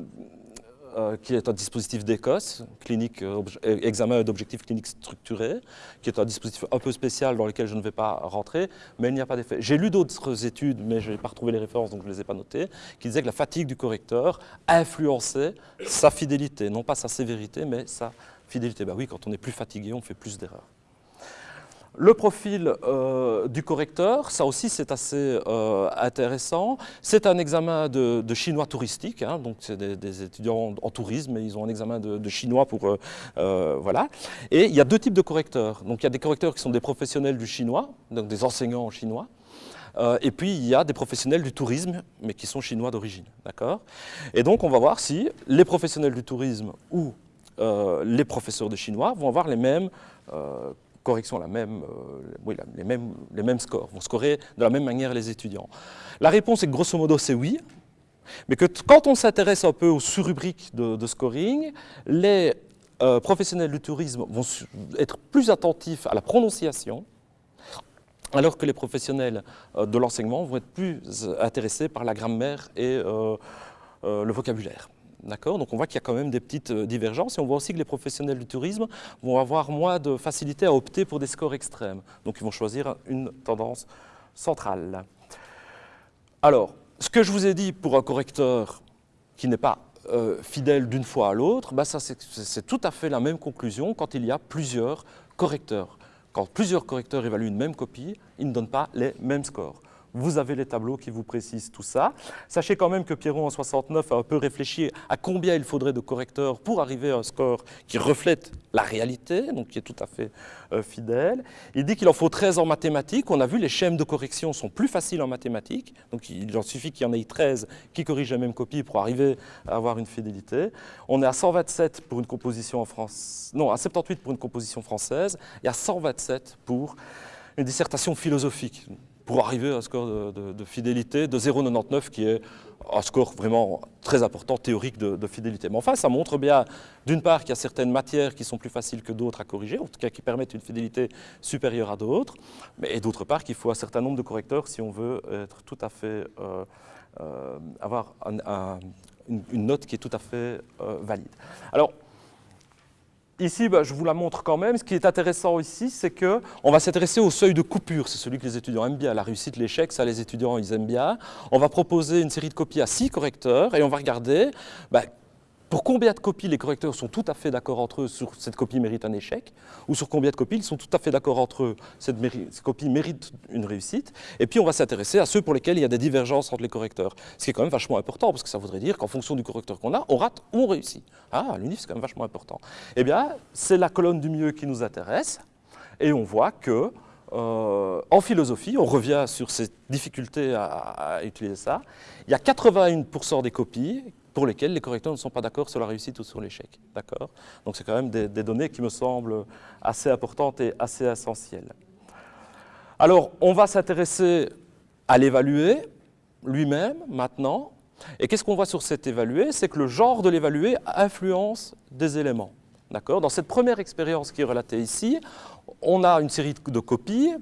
qui est un dispositif d'Écosse, clinique, euh, euh, examen d'objectifs cliniques structurés, qui est un dispositif un peu spécial dans lequel je ne vais pas rentrer, mais il n'y a pas d'effet. J'ai lu d'autres études, mais je n'ai pas retrouvé les références, donc je ne les ai pas notées, qui disaient que la fatigue du correcteur influençait sa fidélité, non pas sa sévérité, mais sa fidélité. Ben oui, quand on est plus fatigué, on fait plus d'erreurs. Le profil euh, du correcteur, ça aussi c'est assez euh, intéressant. C'est un examen de, chinois touristique, hein, donc c'est des, étudiants en tourisme et ils ont un examen de, chinois pour... Euh, voilà. Et il y a deux types de correcteurs. Donc il y a des correcteurs qui sont des professionnels du chinois, donc des enseignants en chinois. et puis il y a des professionnels du tourisme, mais qui sont chinois d'origine. D'accord? Et donc on va voir si les professionnels du tourisme ou les professeurs de chinois vont avoir les mêmes correction la même, euh, les, mêmes, les mêmes scores, vont scorer de la même manière les étudiants. La réponse est que grosso modo c'est oui, mais que quand on s'intéresse un peu aux sous-rubriques de, scoring, les euh, professionnels du tourisme vont être plus attentifs à la prononciation, alors que les professionnels euh, de l'enseignement vont être plus intéressés par la grammaire et le vocabulaire. D'accord Donc on voit qu'il y a quand même des petites euh, divergences et on voit aussi que les professionnels du tourisme vont avoir moins de facilité à opter pour des scores extrêmes. Donc ils vont choisir une tendance centrale. Alors, ce que je vous ai dit pour un correcteur qui n'est pas euh, fidèle d'une fois à l'autre, bah c'est tout à fait la même conclusion quand il y a plusieurs correcteurs. Quand plusieurs correcteurs évaluent une même copie, ils ne donnent pas les mêmes scores. Vous avez les tableaux qui vous précisent tout ça. Sachez quand même que Pierron en 69 a un peu réfléchi à combien il faudrait de correcteurs pour arriver à un score qui reflète la réalité, donc qui est tout à fait euh, fidèle. Il dit qu'il en faut 13 en mathématiques. On a vu les schèmes de correction sont plus faciles en mathématiques, donc il en suffit qu'il y en ait 13 qui corrigent la même copie pour arriver à avoir une fidélité. On est à 127 pour une composition en France, non, à 78 pour une composition française et à 127 pour une dissertation philosophique pour arriver à un score de, fidélité de 0,99 qui est un score vraiment très important, théorique de, fidélité. Mais enfin, ça montre bien, d'une part, qu'il y a certaines matières qui sont plus faciles que d'autres à corriger, en tout cas qui permettent une fidélité supérieure à d'autres, et d'autre part qu'il faut un certain nombre de correcteurs si on veut être tout à fait, euh, euh, avoir une, note qui est tout à fait euh, valide. Alors, Ici, bah, je vous la montre quand même. Ce qui est intéressant ici, c'est qu'on va s'intéresser au seuil de coupure. C'est celui que les étudiants aiment bien. La réussite, l'échec, ça, les étudiants, ils aiment bien. On va proposer une série de copies à six correcteurs et on va regarder bah, pour combien de copies les correcteurs sont tout à fait d'accord entre eux sur cette copie mérite un échec, ou sur combien de copies ils sont tout à fait d'accord entre eux, cette, copie mérite une réussite, et puis on va s'intéresser à ceux pour lesquels il y a des divergences entre les correcteurs, ce qui est quand même vachement important, parce que ça voudrait dire qu'en fonction du correcteur qu'on a, on rate ou on réussit. Ah, l'unif c'est quand même vachement important. Eh bien, c'est la colonne du milieu qui nous intéresse, et on voit que euh, en philosophie, on revient sur ces difficultés à, à utiliser ça, il y a 81% des copies pour lesquels les correcteurs ne sont pas d'accord sur la réussite ou sur l'échec. D'accord? Donc c'est quand même des, données qui me semblent assez importantes et assez essentielles. Alors, on va s'intéresser à l'évaluer lui-même maintenant. Et qu'est-ce qu'on voit sur cet évalué C'est que le genre de l'évalué influence des éléments. Dans cette première expérience qui est relatée ici, on a une série de copies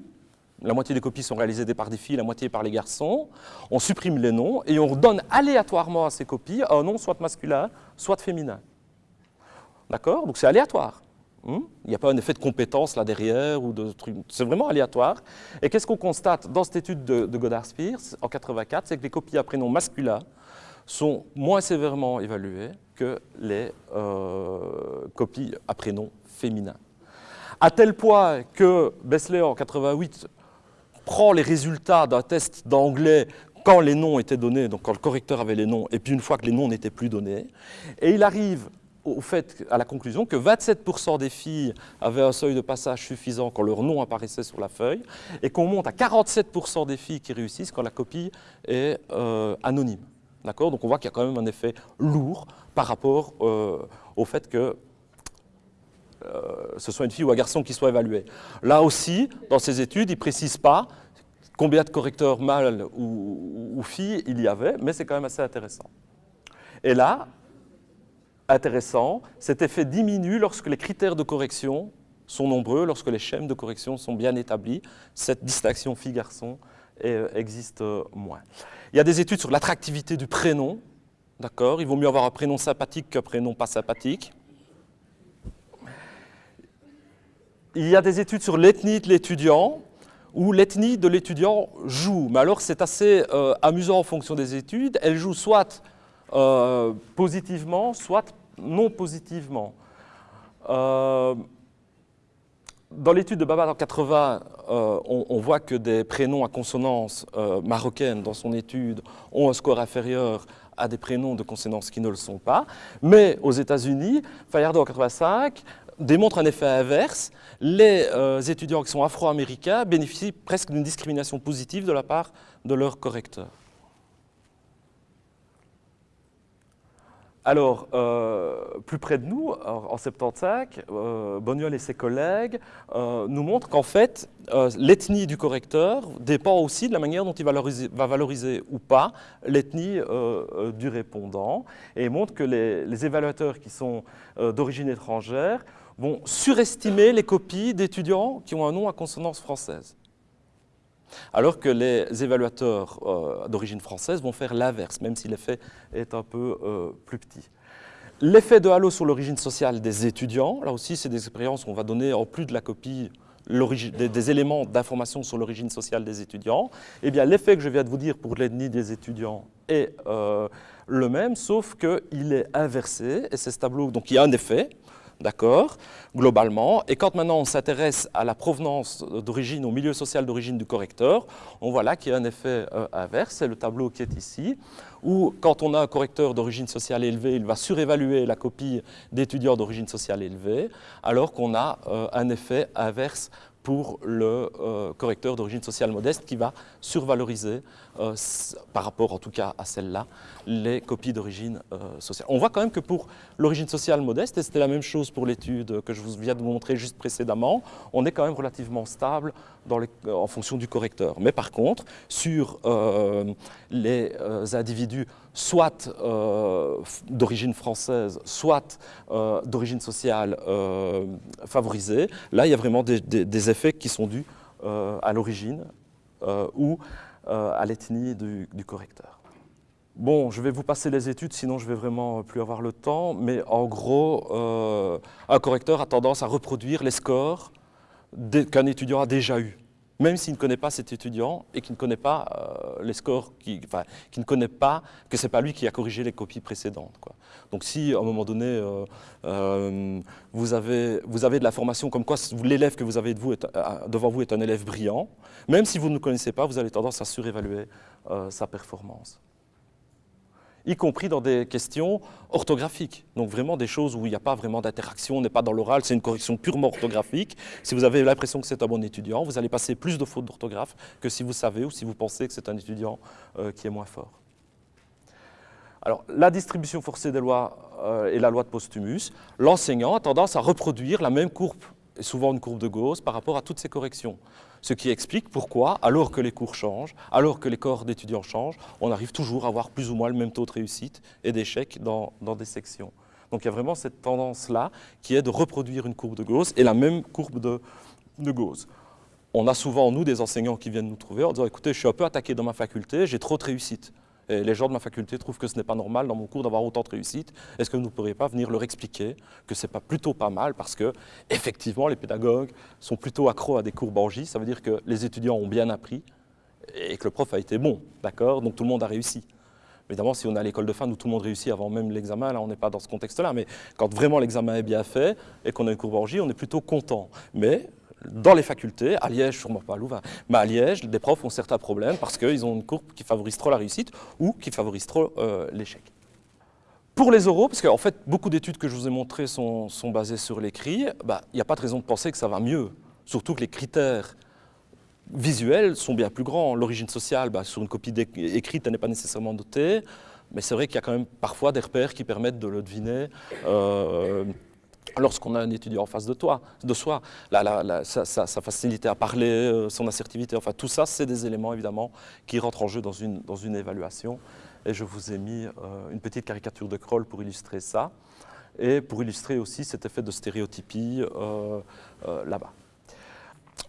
la moitié des copies sont réalisées par des filles, la moitié par les garçons. On supprime les noms et on donne aléatoirement à ces copies un nom soit masculin, soit féminin. D'accord? Donc c'est aléatoire. Hmm? Il n'y a pas un effet de compétence là derrière ou de C'est vraiment aléatoire. Et qu'est-ce qu'on constate dans cette étude de, Godard Spears en 84 C'est que les copies à prénom masculin sont moins sévèrement évaluées que les euh, copies à prénom féminin. À tel point que Bessler en 88 prend les résultats d'un test d'anglais quand les noms étaient donnés, donc quand le correcteur avait les noms, et puis une fois que les noms n'étaient plus donnés, et il arrive au fait, à la conclusion que 27% des filles avaient un seuil de passage suffisant quand leur nom apparaissait sur la feuille, et qu'on monte à 47% des filles qui réussissent quand la copie est euh, anonyme. Donc on voit qu'il y a quand même un effet lourd par rapport euh, au fait que ce soit une fille ou un garçon qui soit évalué. Là aussi, dans ces études, ils ne précisent pas combien de correcteurs mâles ou, filles il y avait, mais c'est quand même assez intéressant. Et là, intéressant, cet effet diminue lorsque les critères de correction sont nombreux, lorsque les schèmes de correction sont bien établis. Cette distinction fille-garçon euh, existe euh, moins. Il y a des études sur l'attractivité du prénom. D'accord? Il vaut mieux avoir un prénom sympathique qu'un prénom pas sympathique. Il y a des études sur l'ethnie de l'étudiant, où l'ethnie de l'étudiant joue. Mais alors c'est assez euh, amusant en fonction des études. Elle joue soit euh, positivement, soit non positivement. Euh, Dans l'étude de Baba en 80, euh, on, voit que des prénoms à consonance marocaine dans son étude ont un score inférieur à des prénoms de consonance qui ne le sont pas. Mais aux États-Unis, Fayardo en 85 démontre un effet inverse. Les euh, étudiants qui sont afro-américains bénéficient presque d'une discrimination positive de la part de leurs correcteurs. Alors, euh, plus près de nous, en 75, euh, Boniol et ses collègues nous montrent qu'en fait, l'ethnie du correcteur dépend aussi de la manière dont il va valoriser ou pas l'ethnie du répondant et montrent que les évaluateurs qui sont d'origine étrangère vont surestimer les copies d'étudiants qui ont un nom à consonance française. Alors que les évaluateurs euh, d'origine française vont faire l'inverse, même si l'effet est un peu euh, plus petit. L'effet de halo sur l'origine sociale des étudiants, là aussi c'est des expériences où on va donner en plus de la copie des, éléments d'information sur l'origine sociale des étudiants, eh bien l'effet que je viens de vous dire pour l'ethnie des étudiants est euh, le même, sauf qu'il est inversé, et c'est ce tableau, donc il y a un effet, d'accord, globalement. Et quand maintenant on s'intéresse à la provenance d'origine, au milieu social d'origine du correcteur, on voit là qu'il y a un effet euh, inverse, c'est le tableau qui est ici, où quand on a un correcteur d'origine sociale élevée, il va surévaluer la copie d'étudiants d'origine sociale élevée, alors qu'on a euh, un effet inverse pour le euh, correcteur d'origine sociale modeste qui va survaloriser, euh, par rapport en tout cas à celle-là, les copies d'origine euh, sociale. On voit quand même que pour l'origine sociale modeste, et c'était la même chose pour l'étude que je vous viens de vous montrer juste précédemment, on est quand même relativement stable dans en fonction du correcteur. Mais par contre, sur les individus soit euh, d'origine française, soit euh, d'origine sociale euh, favorisée. Là, il y a vraiment des, effets qui sont dus à l'origine ou à l'ethnie du, correcteur. Bon, je vais vous passer les études, sinon je vais vraiment plus avoir le temps, mais en gros, un correcteur a tendance à reproduire les scores qu'un étudiant a déjà eus même s'il ne connaît pas cet étudiant et qu'il ne connaît pas euh, les scores, enfin, ne connaît pas que ce n'est pas lui qui a corrigé les copies précédentes. Donc si, à un moment donné, euh, euh, vous, avez, vous avez de la formation comme quoi l'élève que vous avez devant vous est un élève brillant, même si vous ne le connaissez pas, vous avez tendance à surévaluer sa performance y compris dans des questions orthographiques. Donc vraiment des choses où il n'y a pas vraiment d'interaction, on n'est pas dans l'oral, c'est une correction purement orthographique. Si vous avez l'impression que c'est un bon étudiant, vous allez passer plus de fautes d'orthographe que si vous savez ou si vous pensez que c'est un étudiant euh, qui est moins fort. Alors, la distribution forcée des lois euh, et la loi de Posthumus, l'enseignant a tendance à reproduire la même courbe, et souvent une courbe de Gauss, par rapport à toutes ces corrections. Ce qui explique pourquoi, alors que les cours changent, alors que les corps d'étudiants changent, on arrive toujours à avoir plus ou moins le même taux de réussite et d'échec dans, des sections. Donc il y a vraiment cette tendance-là qui est de reproduire une courbe de Gauss et la même courbe de, de Gauss. On a souvent, nous, des enseignants qui viennent nous trouver en disant « écoutez, je suis un peu attaqué dans ma faculté, j'ai trop de réussite ». Et les gens de ma faculté trouvent que ce n'est pas normal dans mon cours d'avoir autant de réussite. Est-ce que vous ne pourriez pas venir leur expliquer que ce n'est pas plutôt pas mal parce que, effectivement, les pédagogues sont plutôt accros à des cours Borgie. Ça veut dire que les étudiants ont bien appris et que le prof a été bon, d'accord? Donc tout le monde a réussi. Évidemment, si on est à l'école de fin où tout le monde réussit avant même l'examen, là, on n'est pas dans ce contexte-là. Mais quand vraiment l'examen est bien fait et qu'on a une cours Borgie, on est plutôt content. Mais dans les facultés, à Liège, sûrement pas à Louvain, mais à Liège, des profs ont certains problèmes parce qu'ils ont une courbe qui favorise trop la réussite ou qui favorise trop euh, l'échec. Pour les oraux, parce qu'en fait, beaucoup d'études que je vous ai montrées sont, basées sur l'écrit, bah, il n'y a pas de raison de penser que ça va mieux. Surtout que les critères visuels sont bien plus grands. L'origine sociale, bah, sur une copie écrite, elle n'est pas nécessairement notée, mais c'est vrai qu'il y a quand même parfois des repères qui permettent de le deviner. Euh, lorsqu'on a un étudiant en face de, toi, de soi, sa, facilité à parler, euh, son assertivité, enfin tout ça, c'est des éléments évidemment qui rentrent en jeu dans une, dans une évaluation. Et je vous ai mis euh, une petite caricature de Kroll pour illustrer ça, et pour illustrer aussi cet effet de stéréotypie euh, là-bas.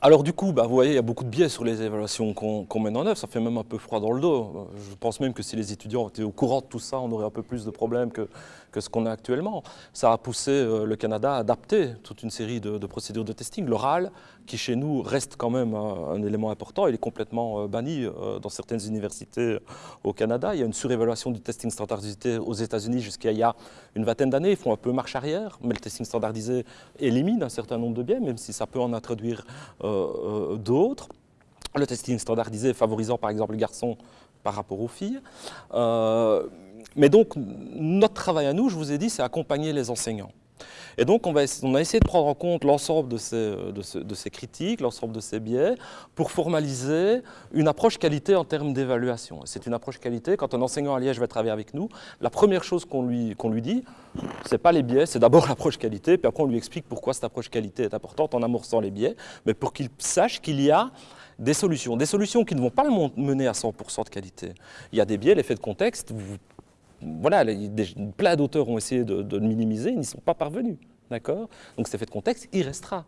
Alors du coup, bah, vous voyez, il y a beaucoup de biais sur les évaluations qu'on mène en œuvre, ça fait même un peu froid dans le dos. Je pense même que si les étudiants étaient au courant de tout ça, on aurait un peu plus de problèmes que, que ce qu'on a actuellement. Ça a poussé euh, le Canada à adapter toute une série de, procédures de testing. L'oral, qui chez nous reste quand même un, élément important, il est complètement euh, banni euh, dans certaines universités au Canada. Il y a une surévaluation du testing standardisé aux États-Unis jusqu'à il y a une vingtaine d'années. Ils font un peu marche arrière, mais le testing standardisé élimine un certain nombre de biais, même si ça peut en introduire d'autres. Le testing standardisé favorisant par exemple les garçons par rapport aux filles mais donc, notre travail à nous, je vous ai dit, c'est accompagner les enseignants. Et donc, on, va, on a essayé de prendre en compte l'ensemble de ces, de, ces, critiques, l'ensemble de ces biais, pour formaliser une approche qualité en termes d'évaluation. C'est une approche qualité, quand un enseignant à Liège va travailler avec nous, la première chose qu'on lui, qu'on lui dit, ce n'est pas les biais, c'est d'abord <laughs> l'approche qualité, puis après on lui explique pourquoi cette approche qualité est importante en amorçant les biais, mais pour qu'il sache qu'il y a des solutions, des solutions qui ne vont pas le mener à 100% de qualité. Il y a des biais, l'effet de contexte, voilà, plein d'auteurs ont essayé de, le minimiser, ils n'y sont pas parvenus. D'accord? Donc cet effet de contexte, il restera.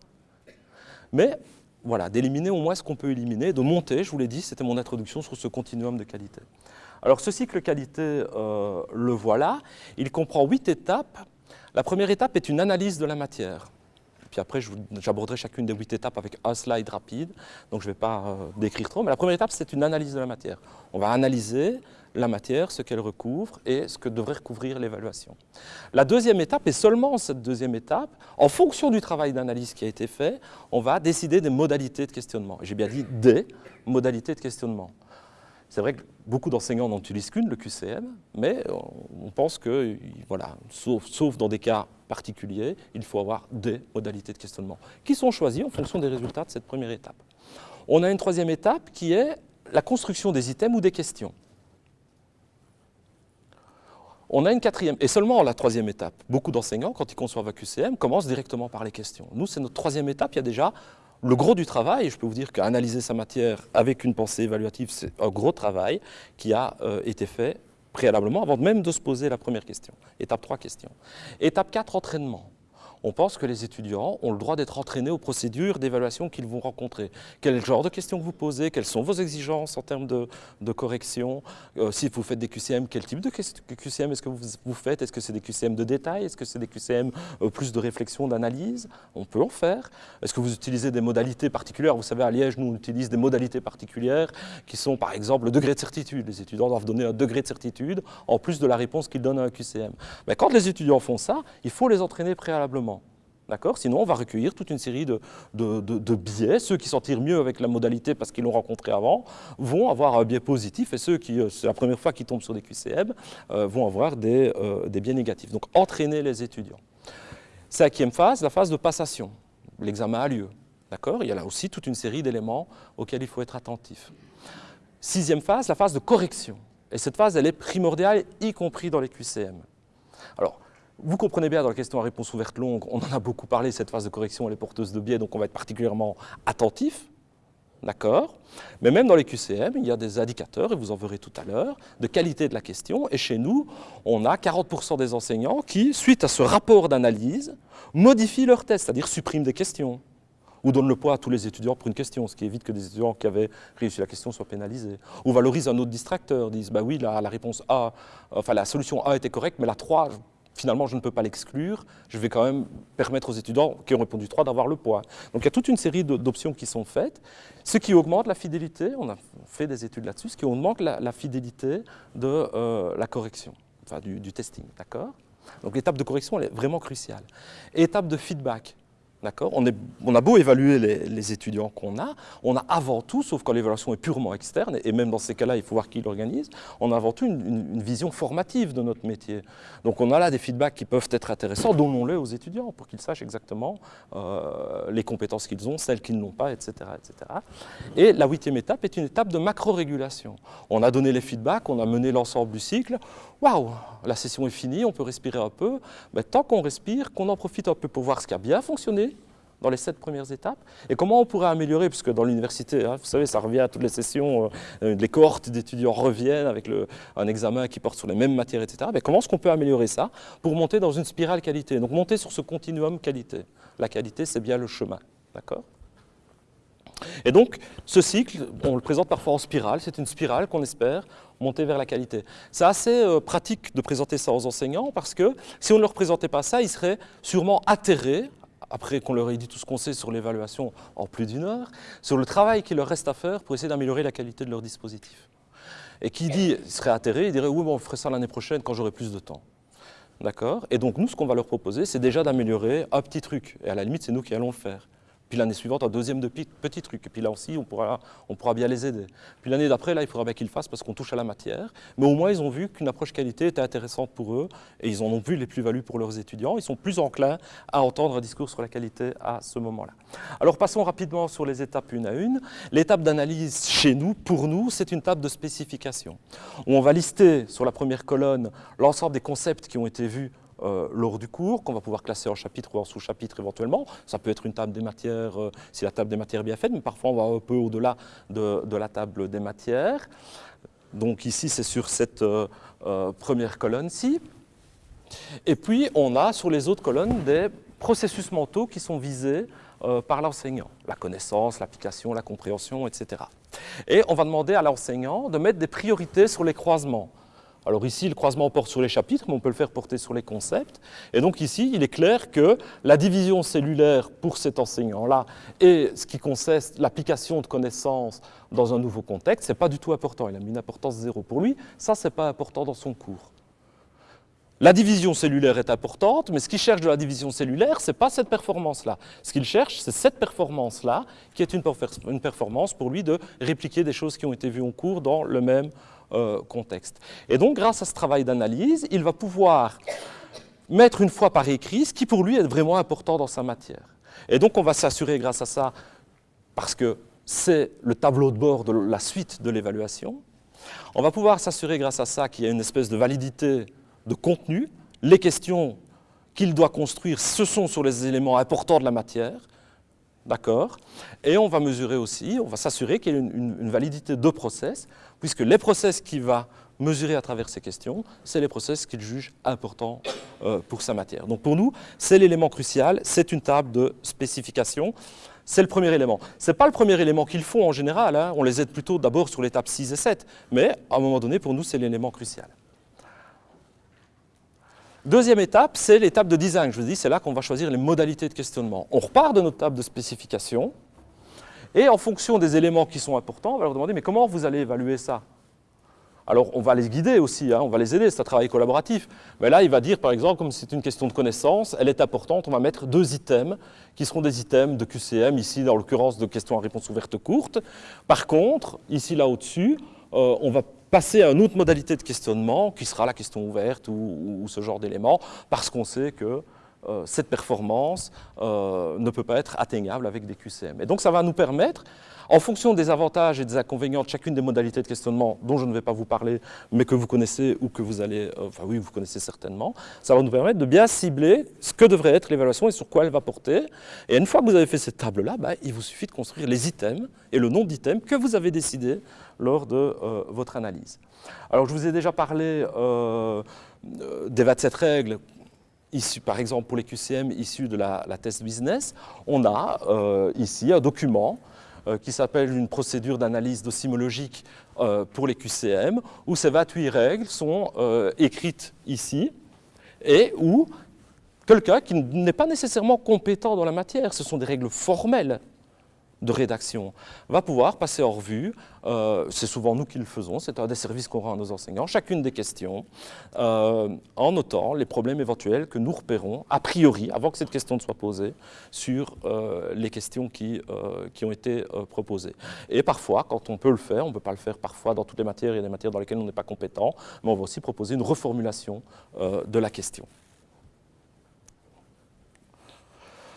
Mais voilà, d'éliminer au moins ce qu'on peut éliminer, de monter, je vous l'ai dit, c'était mon introduction sur ce continuum de qualité. Alors ce cycle qualité, euh, le voilà, il comprend huit étapes. La première étape est une analyse de la matière. Puis après, j'aborderai chacune des huit étapes avec un slide rapide, donc je ne vais pas euh, décrire trop. Mais la première étape, c'est une analyse de la matière. On va analyser la matière, ce qu'elle recouvre et ce que devrait recouvrir l'évaluation. La deuxième étape, et seulement cette deuxième étape, en fonction du travail d'analyse qui a été fait, on va décider des modalités de questionnement. J'ai bien dit des modalités de questionnement. C'est vrai que beaucoup d'enseignants n'en utilisent qu'une, le QCM, mais on pense que, voilà, sauf, sauf, dans des cas particuliers, il faut avoir des modalités de questionnement qui sont choisies en fonction des résultats de cette première étape. On a une troisième étape qui est la construction des items ou des questions. On a une quatrième, et seulement la troisième étape. Beaucoup d'enseignants, quand ils conçoivent un QCM, commencent directement par les questions. Nous, c'est notre troisième étape. Il y a déjà le gros du travail. Je peux vous dire qu'analyser sa matière avec une pensée évaluative, c'est un gros travail qui a euh, été fait préalablement, avant même de se poser la première question. Étape 3, question. Étape 4, entraînement on pense que les étudiants ont le droit d'être entraînés aux procédures d'évaluation qu'ils vont rencontrer. Quel genre de questions vous posez? Quelles sont vos exigences en termes de, correction? Euh, Si vous faites des QCM, quel type de QCM est-ce que vous, faites? Est-ce que c'est des QCM de détail? Est-ce que c'est des QCM euh, plus de réflexion, d'analyse? On peut en faire. Est-ce que vous utilisez des modalités particulières? Vous savez, à Liège, nous, on utilise des modalités particulières qui sont, par exemple, le degré de certitude. Les étudiants doivent donner un degré de certitude en plus de la réponse qu'ils donnent à un QCM. Mais quand les étudiants font ça, il faut les entraîner préalablement. Sinon, on va recueillir toute une série de, biais. Ceux qui s'en tirent mieux avec la modalité parce qu'ils l'ont rencontré avant vont avoir un biais positif et ceux qui, euh, c'est la première fois qu'ils tombent sur des QCM, euh, vont avoir euh, des, biais négatifs. Donc, entraîner les étudiants. Cinquième phase, la phase de passation. L'examen a lieu. D'accord Il y a là aussi toute une série d'éléments auxquels il faut être attentif. Sixième phase, la phase de correction. Et cette phase, elle est primordiale, y compris dans les QCM. Alors, vous comprenez bien, dans la question à réponse ouverte longue, on en a beaucoup parlé, cette phase de correction, elle est porteuse de biais, donc on va être particulièrement attentif. D'accord? Mais même dans les QCM, il y a des indicateurs, et vous en verrez tout à l'heure, de qualité de la question. Et chez nous, on a 40% des enseignants qui, suite à ce rapport d'analyse, modifient leur test, c'est-à-dire suppriment des questions ou donnent le poids à tous les étudiants pour une question, ce qui évite que des étudiants qui avaient réussi la question soient pénalisés. Ou valorisent un autre distracteur, disent bah oui, la, la réponse A, enfin la solution A était correcte, mais la 3, finalement, je ne peux pas l'exclure, je vais quand même permettre aux étudiants qui ont répondu 3 d'avoir le poids. Donc il y a toute une série d'options qui sont faites, ce qui augmente la fidélité, on a fait des études là-dessus, ce qui augmente la, fidélité de euh, la correction, enfin du, testing, d'accord? Donc l'étape de correction, est vraiment cruciale. étape de feedback, on, on, a beau évaluer les, étudiants qu'on a, on a avant tout, sauf quand l'évaluation est purement externe, et même dans ces cas-là, il faut voir qui l'organise, on a avant tout une, vision formative de notre métier. Donc on a là des feedbacks qui peuvent être intéressants, donnons-les aux étudiants pour qu'ils sachent exactement euh, les compétences qu'ils ont, celles qu'ils n'ont pas, etc., etc. Et la huitième étape est une étape de macro-régulation. On a donné les feedbacks, on a mené l'ensemble du cycle, waouh, la session est finie, on peut respirer un peu. Mais tant qu'on respire, qu'on en profite un peu pour voir ce qui a bien fonctionné dans les sept premières étapes et comment on pourrait améliorer, puisque dans l'université, hein, vous savez, ça revient à toutes les sessions, euh, les cohortes d'étudiants reviennent avec un examen qui porte sur les mêmes matières, etc. Mais comment est-ce qu'on peut améliorer ça pour monter dans une spirale qualité? Donc monter sur ce continuum qualité. La qualité, c'est bien le chemin, d'accord? Et donc, ce cycle, on le présente parfois en spirale, c'est une spirale qu'on espère monter vers la qualité. C'est assez euh, pratique de présenter ça aux enseignants parce que si on ne leur présentait pas ça, ils seraient sûrement atterrés, après qu'on leur ait dit tout ce qu'on sait sur l'évaluation en plus d'une heure, sur le travail qu'il leur reste à faire pour essayer d'améliorer la qualité de leur dispositif. Et qui dit, serait atterré, il dirait, oui, bon, on ferait ça l'année prochaine quand j'aurai plus de temps. D'accord? Et donc, nous, ce qu'on va leur proposer, c'est déjà d'améliorer un petit truc. Et à la limite, c'est nous qui allons le faire. Puis l'année suivante, un deuxième de petit truc. Et puis là aussi, on pourra, on pourra bien les aider. Puis l'année d'après, là, il faudra bien qu'ils le fassent parce qu'on touche à la matière. Mais au moins, ils ont vu qu'une approche qualité était intéressante pour eux et ils en ont vu les plus-values pour leurs étudiants. Ils sont plus enclins à entendre un discours sur la qualité à ce moment-là. Alors passons rapidement sur les étapes une à une. L'étape d'analyse chez nous, pour nous, c'est une table de spécification. Où on va lister sur la première colonne l'ensemble des concepts qui ont été vus euh, lors du cours, qu'on va pouvoir classer en chapitre ou en sous-chapitre éventuellement. Ça peut être une table des matières, euh, si la table des matières est bien faite, mais parfois on va un peu au-delà de, la table des matières. Donc ici, c'est sur cette euh, première colonne-ci. Et puis, on a sur les autres colonnes des processus mentaux qui sont visés par l'enseignant. La connaissance, l'application, la compréhension, etc. Et on va demander à l'enseignant de mettre des priorités sur les croisements. Alors ici, le croisement porte sur les chapitres, mais on peut le faire porter sur les concepts. Et donc ici, il est clair que la division cellulaire pour cet enseignant-là et ce qui consiste l'application de connaissances dans un nouveau contexte, ce n'est pas du tout important. Il a mis une importance zéro. Pour lui, ça, ce n'est pas important dans son cours. La division cellulaire est importante, mais ce qu'il cherche de la division cellulaire, ce n'est pas cette performance-là. Ce qu'il cherche, c'est cette performance-là, qui est une, performance pour lui de répliquer des choses qui ont été vues en cours dans le même contexte. Et donc, grâce à ce travail d'analyse, il va pouvoir mettre une fois par écrit ce qui pour lui est vraiment important dans sa matière. Et donc, on va s'assurer grâce à ça, parce que c'est le tableau de bord de la suite de l'évaluation, on va pouvoir s'assurer grâce à ça qu'il y a une espèce de validité de contenu. Les questions qu'il doit construire, ce sont sur les éléments importants de la matière, D'accord? Et on va mesurer aussi, on va s'assurer qu'il y a une, validité de process, puisque les process qu'il va mesurer à travers ces questions, c'est les process qu'il juge importants euh, pour sa matière. Donc pour nous, c'est l'élément crucial, c'est une table de spécification. C'est le premier élément. Ce n'est pas le premier élément qu'ils font en général, hein. on les aide plutôt d'abord sur l'étape 6 et 7, mais à un moment donné, pour nous, c'est l'élément crucial. Deuxième étape, c'est l'étape de design. Je vous dis, c'est là qu'on va choisir les modalités de questionnement. On repart de notre table de spécification, et en fonction des éléments qui sont importants, on va leur demander, mais comment vous allez évaluer ça? Alors, on va les guider aussi, hein, on va les aider, c'est un travail collaboratif. Mais là, il va dire, par exemple, comme c'est une question de connaissance, elle est importante, on va mettre deux items, qui seront des items de QCM, ici, dans l'occurrence, de questions à réponse ouverte courte. Par contre, ici, là, au-dessus, euh, on va passer à une autre modalité de questionnement, qui sera la question ouverte ou, ce genre d'éléments, parce qu'on sait que cette performance euh, ne peut pas être atteignable avec des QCM. Et donc ça va nous permettre, en fonction des avantages et des inconvénients de chacune des modalités de questionnement dont je ne vais pas vous parler, mais que vous connaissez ou que vous allez, euh, enfin oui, vous connaissez certainement, ça va nous permettre de bien cibler ce que devrait être l'évaluation et sur quoi elle va porter. Et une fois que vous avez fait cette table-là, bah, il vous suffit de construire les items et le nombre d'items que vous avez décidé lors de euh, votre analyse. Alors, je vous ai déjà parlé euh, des 27 règles par exemple, pour les QCM issues de la, test business. On a euh, ici un document qui s'appelle une procédure d'analyse docimologique pour les QCM, où ces 28 règles sont écrites ici et où quelqu'un qui n'est pas nécessairement compétent dans la matière, ce sont des règles formelles de rédaction va pouvoir passer en revue, euh, c'est souvent nous qui le faisons, c'est un des services qu'on rend à nos enseignants, chacune des questions, euh, en notant les problèmes éventuels que nous repérons, a priori, avant que cette question ne soit posée, sur euh, les questions qui, qui ont été proposées. Et parfois, quand on peut le faire, on ne peut pas le faire parfois dans toutes les matières, il y a des matières dans lesquelles on n'est pas compétent, mais on va aussi proposer une reformulation de la question.